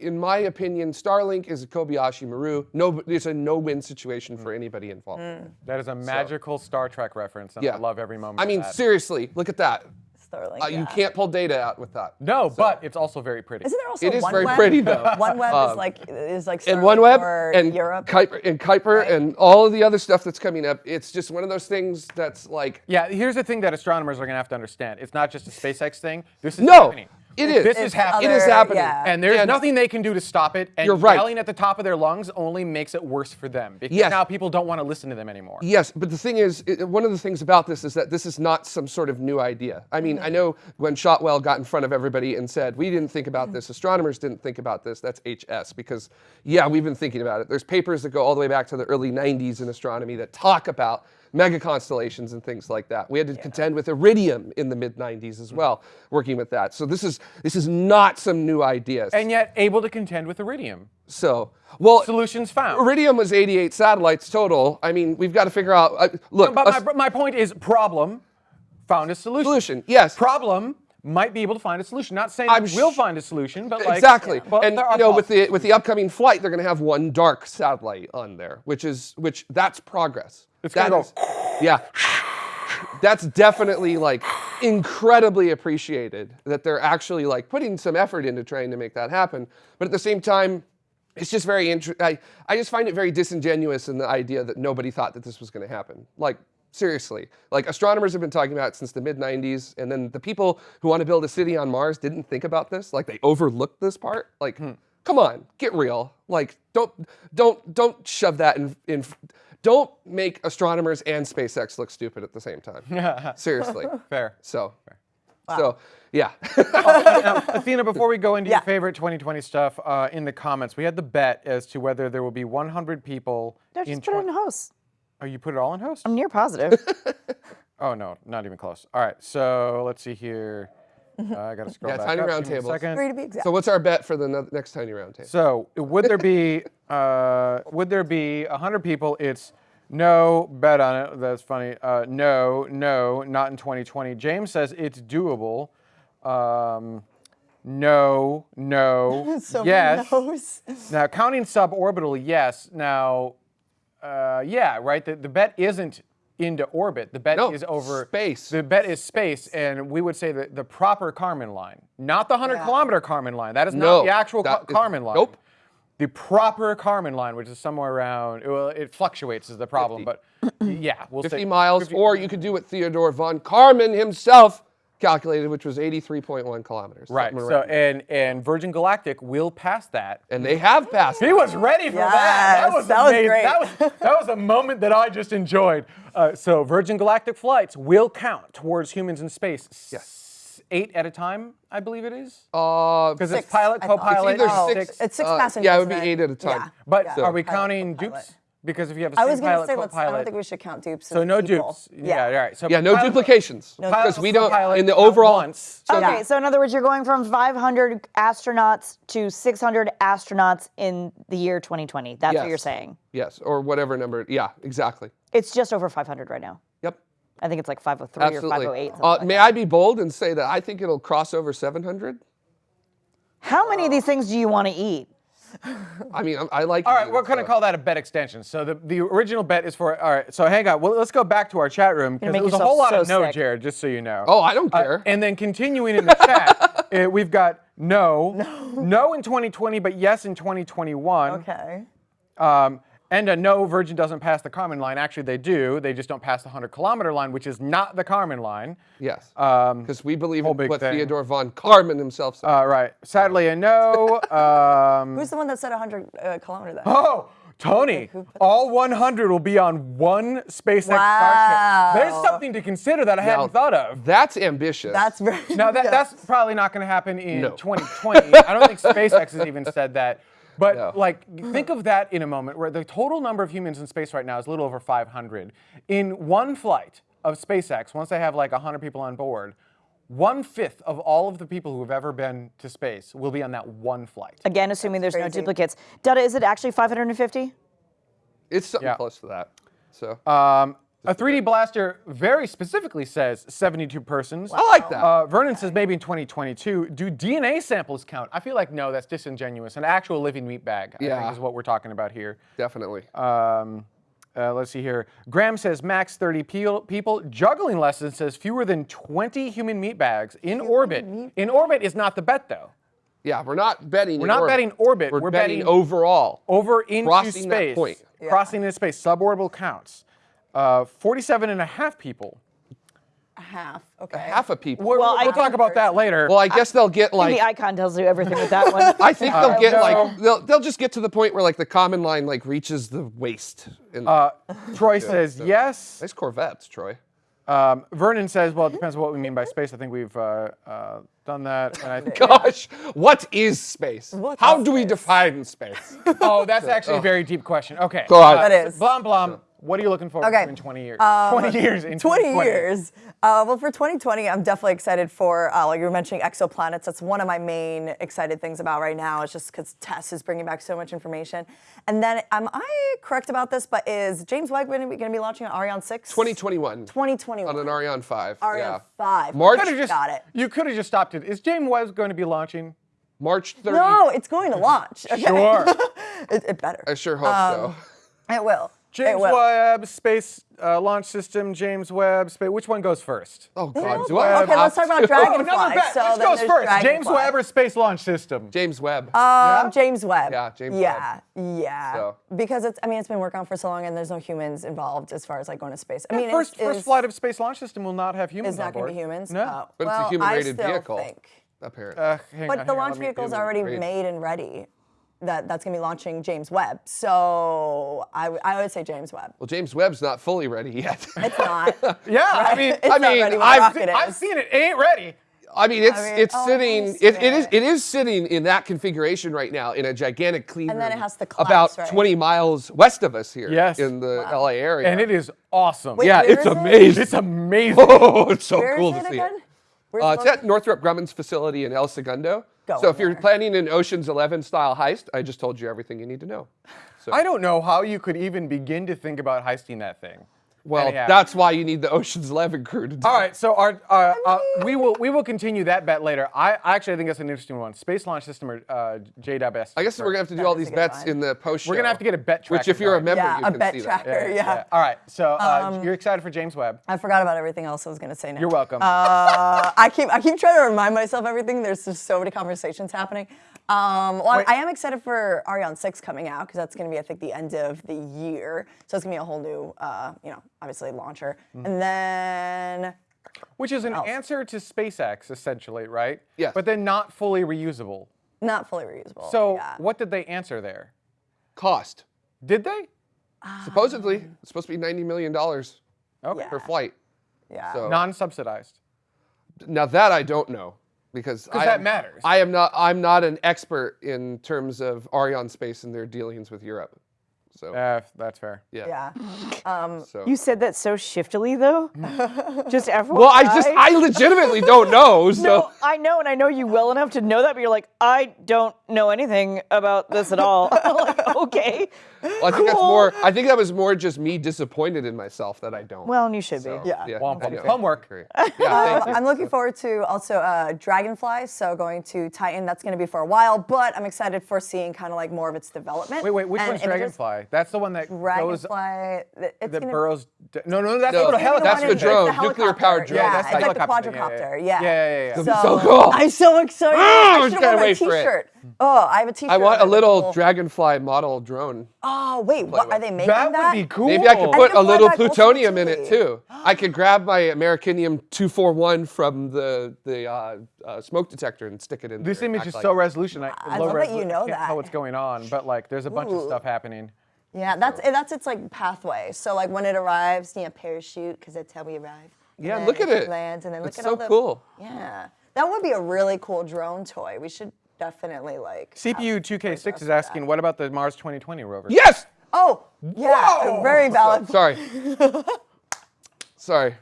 in my opinion, Starlink is a Kobayashi Maru. No, it's a no-win situation Hmm. for anybody involved. that is a magical Star Trek reference, and Yeah, I love every moment. I of mean, that. seriously, look at that. Starlink. Uh, yeah. You can't pull data out with that. no, but it's also very pretty. Isn't there also It is OneWeb? very pretty, though. OneWeb is like is like and Starlink OneWeb and Europe. Kuiper, and Kuiper and all of the other stuff that's coming up. It's just one of those things that's like Yeah, here's the thing that astronomers are going to have to understand. It's not just a SpaceX thing. This is No, happening. It is. This It's is happening. It is happening. yeah. And there's And- nothing they can do to stop it. And You're right. yelling at the top of their lungs only makes it worse for them. Because Yes. now people don't want to listen to them anymore. Yes, but the thing is, it, one of the things about this is that this is not some sort of new idea. I mean, I mm-hmm. know when Shotwell got in front of everybody and said, "We didn't think about this. Mm-hmm. Astronomers didn't think about this." That's HS because, yeah, we've been thinking about it. There's papers that go all the way back to the early '90s in astronomy that talk about mega constellations and things like that. We had to contend with iridium in the mid '90s as well, working with that. So this is this is not some new idea. And yet able to contend with iridium. so, well, Solutions found. Iridium was 88 satellites total. I mean, we've got to figure out. Uh, look, But us- my, my point is problem found a solution. Solution, yes. Problem might be able to find a solution. Not saying I'm we will sh- find a solution, but like exactly. But and you know, with the with the upcoming flight, they're going to have one dark satellite on there, which is which that's progress. It's That is- yeah. That's definitely like incredibly appreciated that they're actually like putting some effort into trying to make that happen. But at the same time, it's just very interesting. I, I just find it very disingenuous in the idea that nobody thought that this was going to happen. Like, seriously. Like, astronomers have been talking about it since the mid 90s, and then the people who want to build a city on Mars didn't think about this. Like, they overlooked this part. Like, come on, get real. Like, don't, don't, don't shove that in, in. Don't make astronomers and SpaceX look stupid at the same time. Seriously. fair. So, fair so yeah. Now, Athena, before we go into Yeah. your favorite 2020 stuff, uh, in the comments, we had the bet as to whether there will be 100 people No, in. just put it in 20 host. Oh, you put it all in host? I'm near positive. Oh no, not even close. All right, so let's see here. Uh, I gotta scroll Yeah, back tiny up. round Give tables. Three to be exact. so what's our bet for the no- next tiny round table? So would there be uh, would there be 100 people? It's No, bet on it. That's funny. Uh, no, no, not in 2020. James says it's doable. Um, no, no, So many yes. Now, counting suborbital, yes. Now, uh, yeah, right. The, the bet isn't into orbit. The bet No, is over space. The bet is space, and we would say that the proper Kármán line, not the 100 Yeah. kilometer Kármán line. That is No, not the actual that Ka- is- Kármán line. nope. The proper Kármán line, which is somewhere around, well, it fluctuates, is the problem. 50. But yeah, we'll 50 say miles, 50 or you could do what Theodore von Karman himself calculated, which was 83.1 kilometers. right. So around there. and and Virgin Galactic will pass that. and they have passed. He was ready for that. That was that was amazing. great. That was that was a moment that I just enjoyed. Uh, so Virgin Galactic flights will count towards humans in space. Yes. Eight at a time, I believe it is. Uh, Because it's pilot, co-pilot, It's either Oh, six- It's six uh, passengers. yeah, it would be eight at a time. Yeah. But yeah. are we Pilot, counting co-pilot. dupes? Because if you have a a I same was gonna pilot, say let's. I don't think we should count dupes. so no people. dupes. Yeah, all right. So yeah, no pilot- duplications. No Because we don't, in the overall, once. so Okay, Yeah. so in other words, you're going from 500 astronauts to 600 astronauts in the year 2020. That's what you're saying. yes, or whatever number. Yeah, exactly. It's just over 500 right now. Yep. I think it's like 503 or 508. Uh, like may that. I be bold and say that I think it'll cross over 700? How many of these things do you want to eat? I mean, I, I like. All right, we're going to call that a bet extension. So the, the original bet is for. All right, so hang on. Well, let's go back to our chat room because make it was a whole lot so of no, sick. Jared. Just so you know. Oh, I don't Uh, care. and then continuing in the chat, uh, we've got no, no, in 2020, but yes in 2021. Okay. Um, and a no, Virgin doesn't pass the Kármán line. Actually, they do. They just don't pass the 100 kilometer line, which is not the Kármán line. Yes. Um, Because we believe whole in big what thing. Theodore von Karman himself said. uh, right. Sadly, a no. Um, Who's the one that said 100 uh, kilometer then? Oh, Tony, all 100 will be on one SpaceX Wow. Starship. There's something to consider that I Now, hadn't thought of. That's ambitious. That's very. Now that, yeah. that's probably not going to happen in No. 2020. I don't think SpaceX has even said that. But No. like, think of that in a moment where the total number of humans in space right now is a little over 500. In one flight of SpaceX, once they have like 100 people on board, one fifth of all of the people who have ever been to space will be on that one flight. Again, assuming there's no duplicates. Dada, is it actually 550? it's something Yeah. close to that. So Um, a 3D blaster very specifically says 72 persons. I like that. Uh, Vernon says maybe in 2022. Do DNA samples count? I feel like no, that's disingenuous. An actual living meat bag, I think, is what we're talking about here. definitely. Um, uh, let's see here. Graham says max 30 peo- people. Juggling lesson says fewer than 20 human meat bags in orbit. In orbit is not the bet though. yeah, we're not betting. We're not orbit. betting orbit, We're, we're betting, betting- overall. Over into Crossing that space. point. Crossing into space. Suborbital counts. Uh, 47 and a half people. A half. Okay. Half a people. We'll, Well, we'll talk about that later. well, I guess they'll get like the icon tells you everything with that one. I think they'll get no. like they'll they'll just get to the point where like the Kármán line like reaches the waist. And Uh, Troy says yes. nice Corvettes, Troy. Um, Vernon says, well, it depends on what we mean by space. I think we've uh, uh, done that. And I think, Gosh, what is space? What How is do we define space? oh, that's actually a very deep question. Okay. Go on. That is. Blom Blom, what are you looking forward Okay. to in 20 years? Um, 20 years in 20 years. Uh, well, for 2020, I'm definitely excited for, uh, like you were mentioning, exoplanets. That's one of my main excited things about right now. It's just because TESS is bringing back so much information. And then, am I correct about this? But is James Webb going to be launching an Ariane 6? 2021 2021. on an Ariane 5. Ariane yeah. 5. March- Could've just- Got it. You could have just stopped it. Is James Webb going to be launching? March 30. No, it's going to launch. Okay. Sure. it, it better. I sure hope Um, so. It will. It James will. Webb Space uh, Launch System, James Webb Space. Which one goes first? Oh God, all do go- I okay, let's talk about to? Oh, Dragonfly. So Which goes there's first? James Dragonfly. Webb or Space Launch System? James Webb. Um, James Webb. Yeah, James yeah, Yeah, So. Because it's, I mean, it's been worked on for so long, and there's no humans involved as far as like going to space. I mean, first, it's, first is, flight of Space Launch System will not have humans is not going to be humans. No. Oh, but well, it's a human-rated I vehicle. Think. apparently. Uh, hang But on, the hang launch let me- vehicle is already made and ready. That that's going to be launching James Webb. So I, w- I would say James Webb. well, James Webb's not fully ready yet. It's not. Yeah, I mean, It's I not mean, ready when the I've- rocket I've seen it. It ain't ready. I mean, it's mean, it's oh, sitting. It, it is it is sitting in that configuration right now in a gigantic clean And then it has to collapse, about right? 20 miles west of us here. Yes. in the LA area. And it is awesome. Wait, yeah, it's is it? amazing. It's amazing. Oh, it's so Where is cool it to see again? it. Where's Uh, it's at Northrop Grumman's facility in El Segundo. Going So if you're there. planning an Ocean's Eleven style heist, I just told you everything you need to know. So, I don't know how you could even begin to think about heisting that thing. Well, Anyhow. that's why you need the Ocean's Eleven crew to do. All right, so our, uh, uh, we will we will continue that bet later. I I actually think that's an interesting one. Space Launch System or uh, JWS. I guess we're gonna have to do all is a thee good bets one. in the post show. We're gonna have to get a bet tracker. Which, if you're a member, Yeah, you a can bet see tracker. that. Yeah. All right, so uh, Um, you're excited for James Webb. I forgot about everything else I was gonna say now. You're welcome. Uh, I keep I keep trying to remind myself everything. There's just so many conversations happening. Um, well, Wait. I am excited for Ariane 6 coming out because that's going to be I think the end of the year. So it's going to be a whole new, uh, you know, obviously launcher. Mm-hmm. And then Which is an answer to SpaceX essentially, right? Yes. But then not fully reusable. not fully reusable. So yeah. what did they answer there? Cost. Did they? Supposedly, it's supposed to be ninety million dollars Okay. Per flight. Yeah. So Non-subsidized. now that I don't know because I that am- matters. I am not. I'm not an expert in terms of Arianespace and their dealings with Europe. So Uh, that's fair. yeah. yeah. So. You said that so shiftily, though. Just FYI. well, I just I legitimately don't know. So No, I know, and I know you well enough to know that, but you're like, I don't know anything about this at all. I'm like, okay. Well, I think that's more. I think that was more just me disappointed in myself that I don't. Well, and you should So, be. Yeah. Womp I womp. know. Homework. Great. Yeah, thank you. I'm looking forward to also uh, Dragonfly, so going to Titan. That's going to be for a while, but I'm excited for seeing kind of like more of its development. Wait, wait. Which and one's images. Dragonfly? That's the one that goes Dragonfly. th- It's that gonna, burrows. d- No, no, that's No, the little that's helicopter. the it's drone, the nuclear-powered helicopter. drone. Yeah, That's it's like the helicopter yeah, quadricopter. yeah, Yeah. yeah, yeah, yeah. That'd so cool. I'm so excited. Ah, I I should have can't worn my wait for it. T-shirt. Oh, I have a T-shirt. I want a little cool- dragonfly model drone. Oh wait, what are they making That that? would be cool. Maybe I could I put can a little plutonium in it too. too. I could grab my Americanium 241 from the the uh, uh, smoke detector and stick it in This there image is like so resolution. I, I low love that you know can't tell what's going on, but like there's a bunch of stuff happening. Yeah, that's that's its like pathway. So like when it arrives, you know, parachute because that's how we arrive. Yeah, then look at it. Lands and then look It's at so all the, cool. Yeah, that would be a really cool drone toy. We should definitely like. CPU 2K6 for is that. asking, what about the Mars 2020 rover? Yes. Oh, yeah, Whoa! very valid. Sorry. Sorry.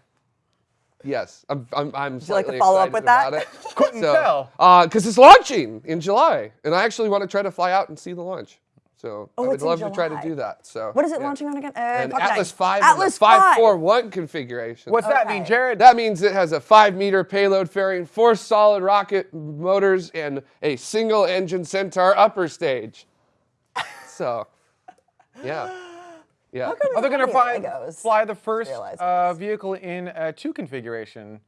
Yes, I'm. I'm. I'm you like to follow up with that? Couldn't So, tell. Uh, because it's launching in July, and I actually want to try to fly out and see the launch. So Oh, I would love to try to do that. So What is it yeah. launching on again? Uh, An Atlas 9. Five, Atlas five 5. four one configuration. What's that mean, Jared? That means it has a five meter payload fairing, four solid rocket motors and a single engine Centaur upper stage. So, yeah. Yeah. Are they going to fly, fly the first uh, vehicle in a two configuration?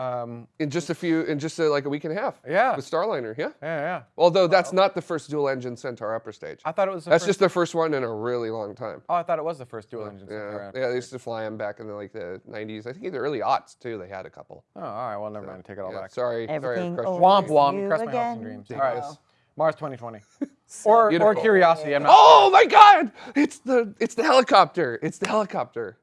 Um, In just a few, in just a, like a week and a half. Yeah. With Starliner, yeah. yeah, yeah. Although that's not the first dual engine Centaur upper stage. I thought it was the That's first. just the first one in a really long time. oh, I thought it was the first dual engine. Yeah, Centaur. yeah, they used to fly them back in the, like the 90s. I think in the early aughts too. They had a couple. Oh, all right. Well, never mind. Take it all Yeah, back. sorry, Everything sorry. I crushed over Womp womp. you Crush my hopes and dreams. There All you right. go. Mars 2020. or, or Beautiful. Curiosity. I'm not. Oh my God! It's the it's the helicopter. It's the helicopter.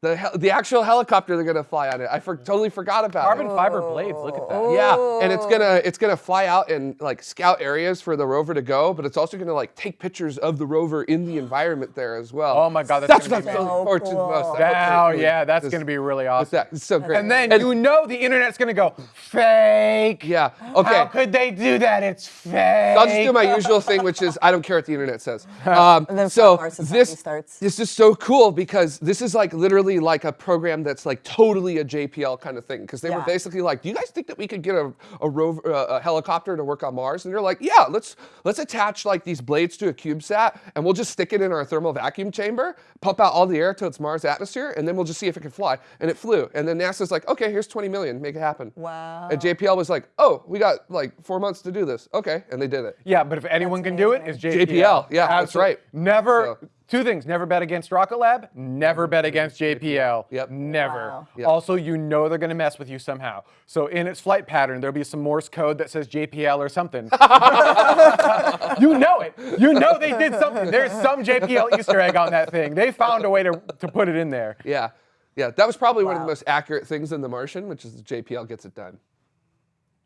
The the actual helicopter they're gonna fly on it. I for- totally forgot about it. Carbon it. fiber blades. Look at that. Yeah, and it's gonna it's gonna fly out and like scout areas for the rover to go, but it's also gonna like take pictures of the rover in the environment there as well. Oh my God, that's that's gonna what be I'm amazing. looking forward to the So most. cool. I hope Wow, they really yeah, that's just- going to be really awesome. that. It's so great. And then you know the internet's going to go fake. yeah, okay. How could they do that? It's fake. I'll just do my usual thing, which is I don't care what the internet says. Um, And then so Flat Mars Society this starts. this is so cool because this is like literally like a program that's like totally a JPL kind of thing. Because they were basically like, "Do you guys think that we could get a a, rover, uh, a helicopter to work on Mars?" And they're like, "Yeah, let's let's attach like these blades to a CubeSat and we'll just stick it in our thermal vacuum chamber, pump out all the air to its Mars atmosphere, and then we'll just see if it can fly." And it flew. And then NASA's like, "Okay, here's 20 million, make it happen." Wow. And JPL was like, "Oh, we got like four months to do this." Okay, and they did it. Yeah, but if anyone can do it, it's JPL. JPL, yeah, that's right. Never. So- Two things: never bet against Rocket Lab. Never mm-hmm. bet against JPL. Yep. Never. Wow. Yep. Also, you know they're gonna mess with you somehow. So in its flight pattern, there'll be some Morse code that says JPL or something. you know it. You know they did something. There's some JPL Easter egg on that thing. They found a way to, to put it in there. Yeah, yeah, that was probably one of the most accurate things in The Martian, which is JPL gets it done.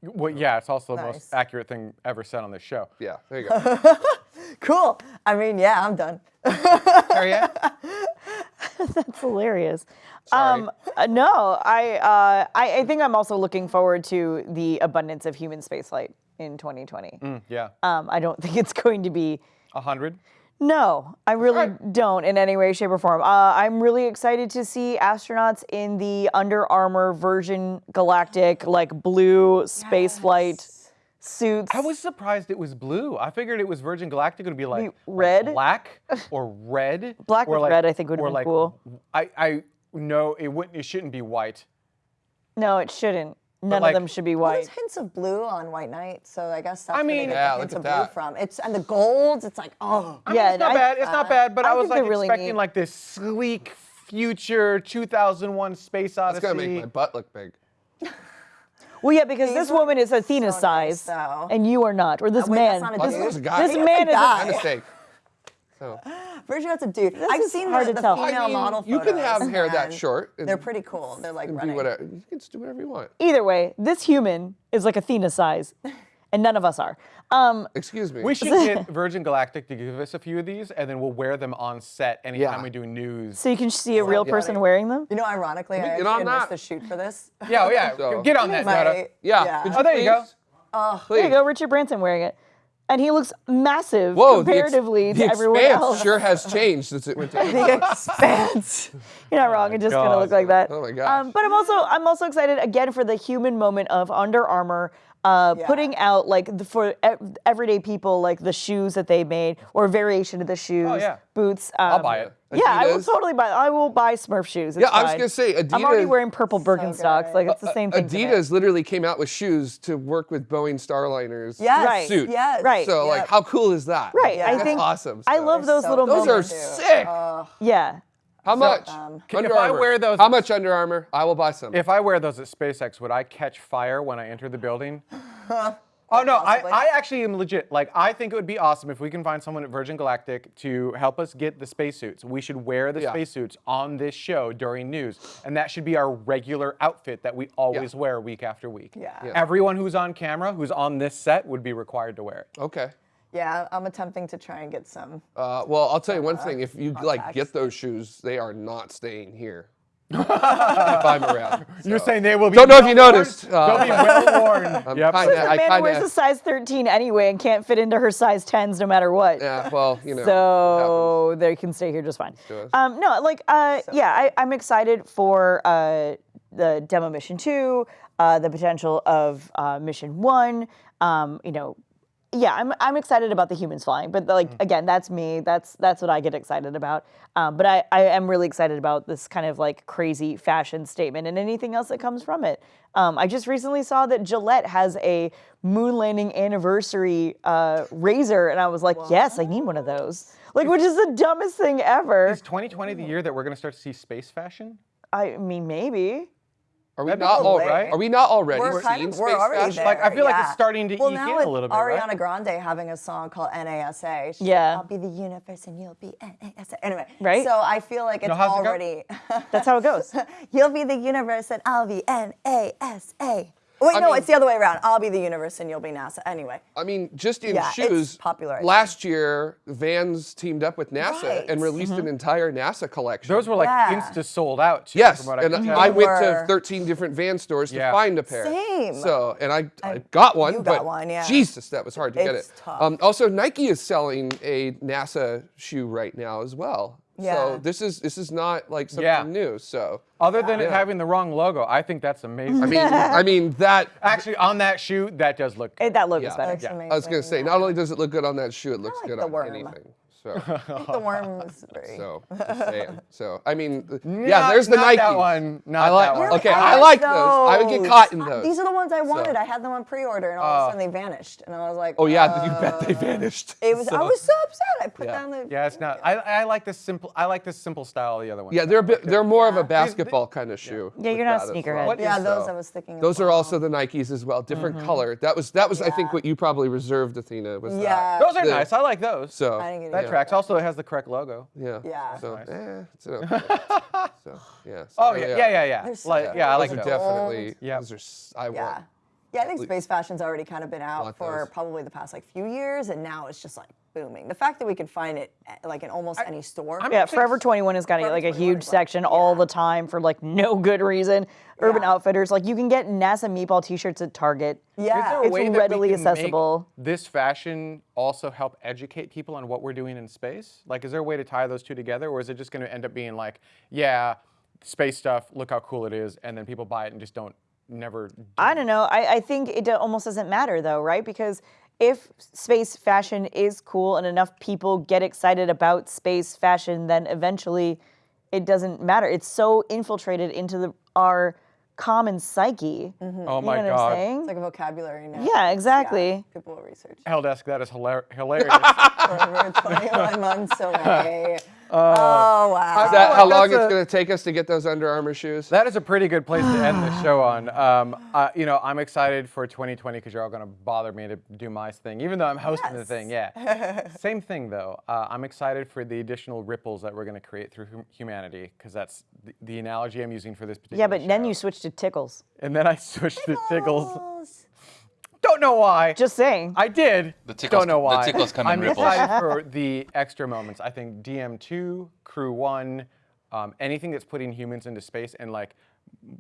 Well, yeah, it's also the Nice. most accurate thing ever said on this show. Yeah, there you go. Cool. I mean, yeah, I'm done. Harriet? That's hilarious. Sorry. Um, uh, no, I, uh, I I think I'm also looking forward to the abundance of human spaceflight in 2020. Yeah. Um, I don't think it's going to be. A hundred. No, I really don't in any way, shape, or form. Uh, I'm really excited to see astronauts in the Under Armour Virgin Galactic, like blue space flight suits. I was surprised it was blue. I figured it was Virgin Galactic would be like, like red? black or red. Black or with like- red, I think, would be like, cool. I I no, it wouldn't. It shouldn't be white. No, it shouldn't. None like- of them should be Well, white. there's hints of blue on White Knight, so I guess that's I where they mean- get Yeah, the look hints at of blue that. from. It's and the golds. It's like oh, I mean, Yeah, it's not I- bad. It's not uh, bad, but I I, was like really expecting neat. like this sleek future 2001 space It's odyssey. gonna make my butt look big. Well, yeah, because These this woman is Athena so size, though. and you are not, or this wait, man. that's not a Well, dude. this is a guy. This man is. A, My mistake. So Virgin That's a dude. I've seen hard the, to the tell. female I mean, model you can have photos, hair that short. and They're pretty cool. They're like do running. whatever. You can just do whatever you want. either way, this human is like Athena size, and none of us are. Um, Excuse me. We should get Virgin Galactic to give us a few of these, and then we'll wear them on set anytime Yeah. we do news. so you can see a real person wearing them. You know, ironically, I get actually on missed the shoot for this. Yeah, oh, yeah. So- Get on that, Nada. My- yeah. Could Oh, there you go. please? There you go, Richard Branson wearing it, and he looks massive Whoa, the ex- comparatively the to everyone expanse else. sure has changed since it went to. The expanse. You're not wrong. It just kind of God. looked like that. Oh my gosh. Um, but I'm also I'm also excited again for the human moment of Under Armour. Uh, Yeah. Putting out like the, for e- everyday people like the shoes that they made or variation of the shoes, Oh, yeah. boots. Um, I'll buy it. Yeah, I will totally buy. I will buy Smurf shoes. It's Yeah, I was fine. gonna say, I'm already wearing purple Birkenstocks. good. like it's the same thing. to me. Adidas literally came out with shoes to work with Boeing Starliners. Yes. Right. Suit. Yes. Right. So like, how cool is that? Right. I think awesome. I love those so little Those are moments. sick. yeah. How much? um, Can- Under if I wear those- How much Under Armour? I will buy some. If I wear those at SpaceX, would I catch fire when I enter the building? Oh no, I, I actually am legit. Like I think it would be awesome if we can find someone at Virgin Galactic to help us get the spacesuits. We should wear the Yeah. spacesuits on this show during news, and that should be our regular outfit that we always wear week after week. Yeah. Yeah. Everyone who's on camera, who's on this set, would be required to wear it. okay. Yeah, I'm attempting to try and get some. Uh, well, I'll tell you one thing. If you like get those shoes, they are not staying here. If I'm around. You're saying they will be. Don't know if you well-worn? noticed, uh, They'll be well worn. I'm yep. kinda- The man kinda- wears a size 13 anyway and can't fit into her size 10s no matter what. Yeah. Well, you know. so they can stay here just fine. Um, no, like, uh, yeah, I, I'm excited for uh, the demo mission two, uh, the potential of uh, mission one. Um, you know, yeah, I'm I'm excited about the humans flying, but like again, that's me. That's that's what I get excited about. Um, but I I am really excited about this kind of like crazy fashion statement and anything else that comes from it. Um, I just recently saw that Gillette has a moon landing anniversary uh, razor, and I was like, yes, I need one of those. Like, which is the dumbest thing ever. Is 2020 the year that we're going to start to see space fashion? I mean, maybe. Are we not right? Are we not already We're kind of, we're already there. Like, I feel like it's starting to well, eke now in a little bit, right? Ariana Grande having a song called NASA. She's Yeah. Like, I'll be the universe and you'll be NASA. Anyway. Right? So I feel like it's No, how's it already. That's how it goes. you'll be the universe and I'll be NASA. Wait, I no, mean- it's the other way around. I'll be the universe and you'll be NASA. Anyway. I mean, just in Yeah, it's shoes. popular, Last year, Vans teamed up with NASA Right. and released an entire NASA collection. Those were like Yeah. insta sold out. Too, Yes, from what I and can tell. I went to 13 different van stores to find a pair. Same. So, and I, I got one, you but got one, yeah. Jesus, that was hard to get It's it. tough. Um, also, Nike is selling a NASA shoe right now as well. Yeah. So this is this is not like something Yeah. new. So Other than it Yeah. having the wrong logo, I think that's amazing. I mean, I mean that. Actually, on that shoe, that does look. It, that looks Yeah. better. That's Yeah. amazing. I was gonna say, not only does it look good on that shoe, it looks like good on worm. anything. So, I think the worm is very. so, just. So, I mean, th- yeah, Not- there's the not Nike. that one, not I like. that one. Okay, I I like like those. I would get caught in Uh, those. These are the ones I wanted. I had them on pre-order, and all of a Oh. sudden they vanished, and I was like, oh yeah, you bet they uh, vanished. It was. I was so upset. I put Yeah. down the. Yeah, it's not. I, I like this simple. I like this simple style of the other one. Yeah, they're a bit, they're more of a Yeah. basketball kind of shoe. Yeah, you're not a that sneakerhead. well. Yeah, those So, I was thinking. Those are also the Nikes as well, different color. That was that was I think what you probably reserved, Athena. Was Yeah. Those are nice. I like those. So I didn't get that tracks. Also, it has the correct logo. yeah, Yeah. So Nice. eh, it's an okay. so yeah. so, Oh yeah, yeah, yeah, yeah. They're so Like, good. yeah, I like Those are definitely. Yeah. Those are. s- I Yeah. want. Yeah, I think space fashion's already kind of been out for those. probably the past like few years, and now it's just like booming. The fact that we can find it like in almost any store. Yeah, Forever 21 has got Forever like a huge is like- section all yeah. the time for like no good reason. Urban Yeah. Outfitters, like you can get NASA meatball T-shirts at Target. yeah. Is there a It's way readily accessible. this fashion also help educate people on what we're doing in space? Like, is there a way to tie those two together, or is it just going to end up being like, yeah, space stuff, look how cool it is, and then people buy it and just don't never. Do I don't know. I, I think it almost doesn't matter though, right? Because if space fashion is cool and enough people get excited about space fashion, then eventually it doesn't matter. It's so infiltrated into the, our common psyche. Mm-hmm. Oh You my know what I'm God. saying? It's like a vocabulary now. Yeah, exactly. People will research. Helldesk, that is hilar- hilarious. Forever 21 months away. Oh wow. Is that like how long that's it's a- going to take us to get those Under Armour shoes? That is a pretty good place to end the show on. Um, uh, you know, I'm excited for 2020 because you're all going to bother me to do my thing, even though I'm hosting the thing. Yeah. Same thing though. Uh, I'm excited for the additional ripples that we're going to create through hum- humanity because that's the, the analogy I'm using for this particular. Yeah, but then you switch to tickles. And then I switched to tickles. Don't know why. Just saying. I did. The tickles- Don't know the why. tickles come in I'm ripples. excited for the extra moments. I think DM2, Crew One, um, anything that's putting humans into space and like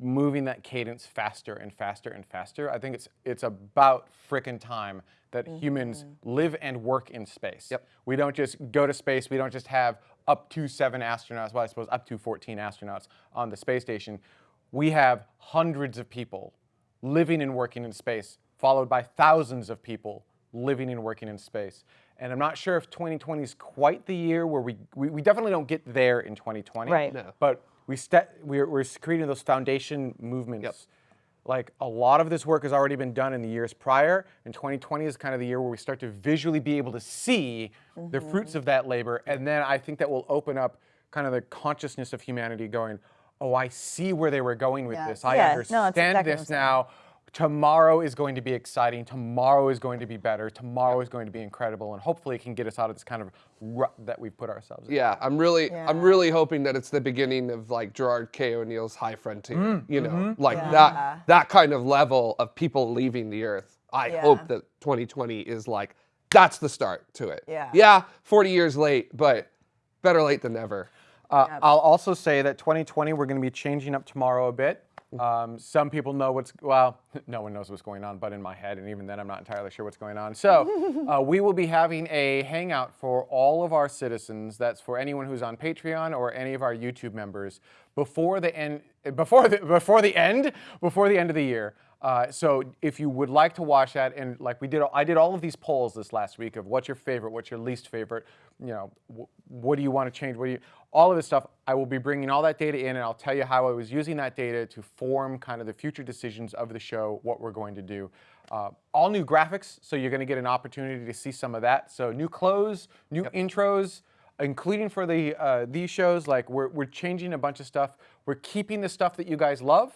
moving that cadence faster and faster and faster. I think it's it's about frickin' time that humans live and work in space. Yep. We don't just go to space. We don't just have up to seven astronauts. Well, I suppose up to 14 astronauts on the space station. We have hundreds of people living and working in space, followed by thousands of people living and working in space. And I'm not sure if 2020 is quite the year where we, we, we definitely don't get there in 2020. Right. No. But we ste- we're, we're creating those foundation movements. Yep. Like a lot of this work has already been done in the years prior, and 2020 is kind of the year where we start to visually be able to see the mm-hmm. fruits of that labor. And then I think that will open up kind of the consciousness of humanity going, oh, I see where they were going with Yes. this. I Yeah, understand that's exactly what I'm this saying. now. Tomorrow is going to be exciting. Tomorrow is going to be better. Tomorrow is going to be incredible, and hopefully, it can get us out of this kind of rut that we've put ourselves in. Yeah, I'm really, I'm really hoping that it's the beginning of like Gerard K. O'Neill's High Frontier. Mm, you know, mm-hmm. like Yeah. that, that kind of level of people leaving the Earth. I Yeah. hope that 2020 is like that's the start to it. Yeah. Yeah, 40 years late, but better late than never. Uh, I'll also say that 2020, we're going to be changing up tomorrow a bit. Um, some people know what's, well, no one knows what's going on, but in my head, and even then, I'm not entirely sure what's going on. So, uh, we will be having a hangout for all of our citizens. That's for anyone who's on Patreon or any of our YouTube members before the end, before the, before the end, before the end of the year. Uh, so if you would like to watch that, and like we did, I did all of these polls this last week of what's your favorite, what's your least favorite, you know, wh- what do you want to change, what do you, all of this stuff. I will be bringing all that data in, and I'll tell you how I was using that data to form kind of the future decisions of the show, what we're going to do. Uh, all new graphics, so you're going to get an opportunity to see some of that. So new clothes, new intros including for the uh, these shows, like we're, we're changing a bunch of stuff. We're keeping the stuff that you guys love,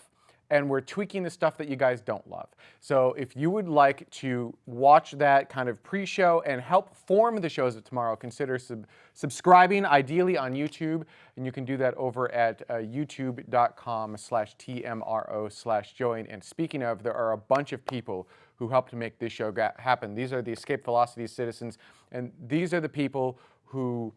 and we're tweaking the stuff that you guys don't love. So if you would like to watch that kind of pre-show and help form the shows of tomorrow, consider sub- subscribing, ideally on YouTube, and you can do that over at uh, youtube.com slash tmro slash join. And speaking of, there are a bunch of people who helped make this show happen. These are the Escape Velocity citizens, and these are the people who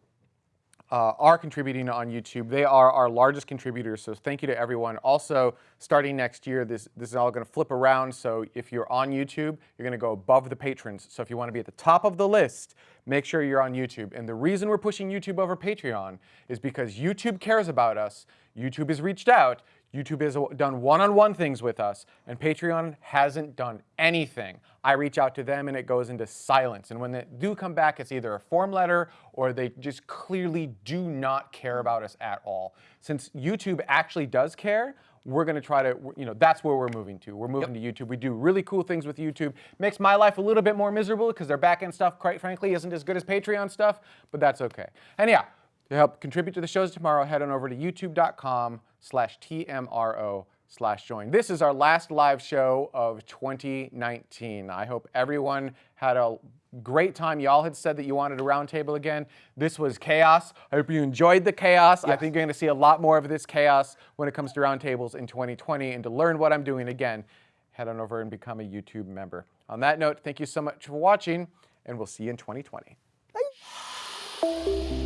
uh, are contributing on YouTube. They are our largest contributors, so thank you to everyone. Also, starting next year, this, this is all going to flip around. So if you're on YouTube, you're going to go above the patrons. So if you want to be at the top of the list, make sure you're on YouTube. And the reason we're pushing YouTube over Patreon is because YouTube cares about us. YouTube has reached out. YouTube has done one-on-one things with us, and Patreon hasn't done anything. I reach out to them, and it goes into silence. And when they do come back, it's either a form letter or they just clearly do not care about us at all. Since YouTube actually does care, we're going to try to, you know, that's where we're moving to. We're moving to YouTube. We do really cool things with YouTube. Makes my life a little bit more miserable because their back end stuff, quite frankly, isn't as good as Patreon stuff, but that's okay. And yeah, to help contribute to the shows tomorrow, head on over to youtube.com slash TMRO slash join. This is our last live show of 2019. I hope everyone had a great time. Y'all had said that you wanted a roundtable again. This was chaos. I hope you enjoyed the chaos. I think you're going to see a lot more of this chaos when it comes to roundtables in 2020. And to learn what I'm doing again, head on over and become a YouTube member. On that note, thank you so much for watching, and we'll see you in 2020. Bye.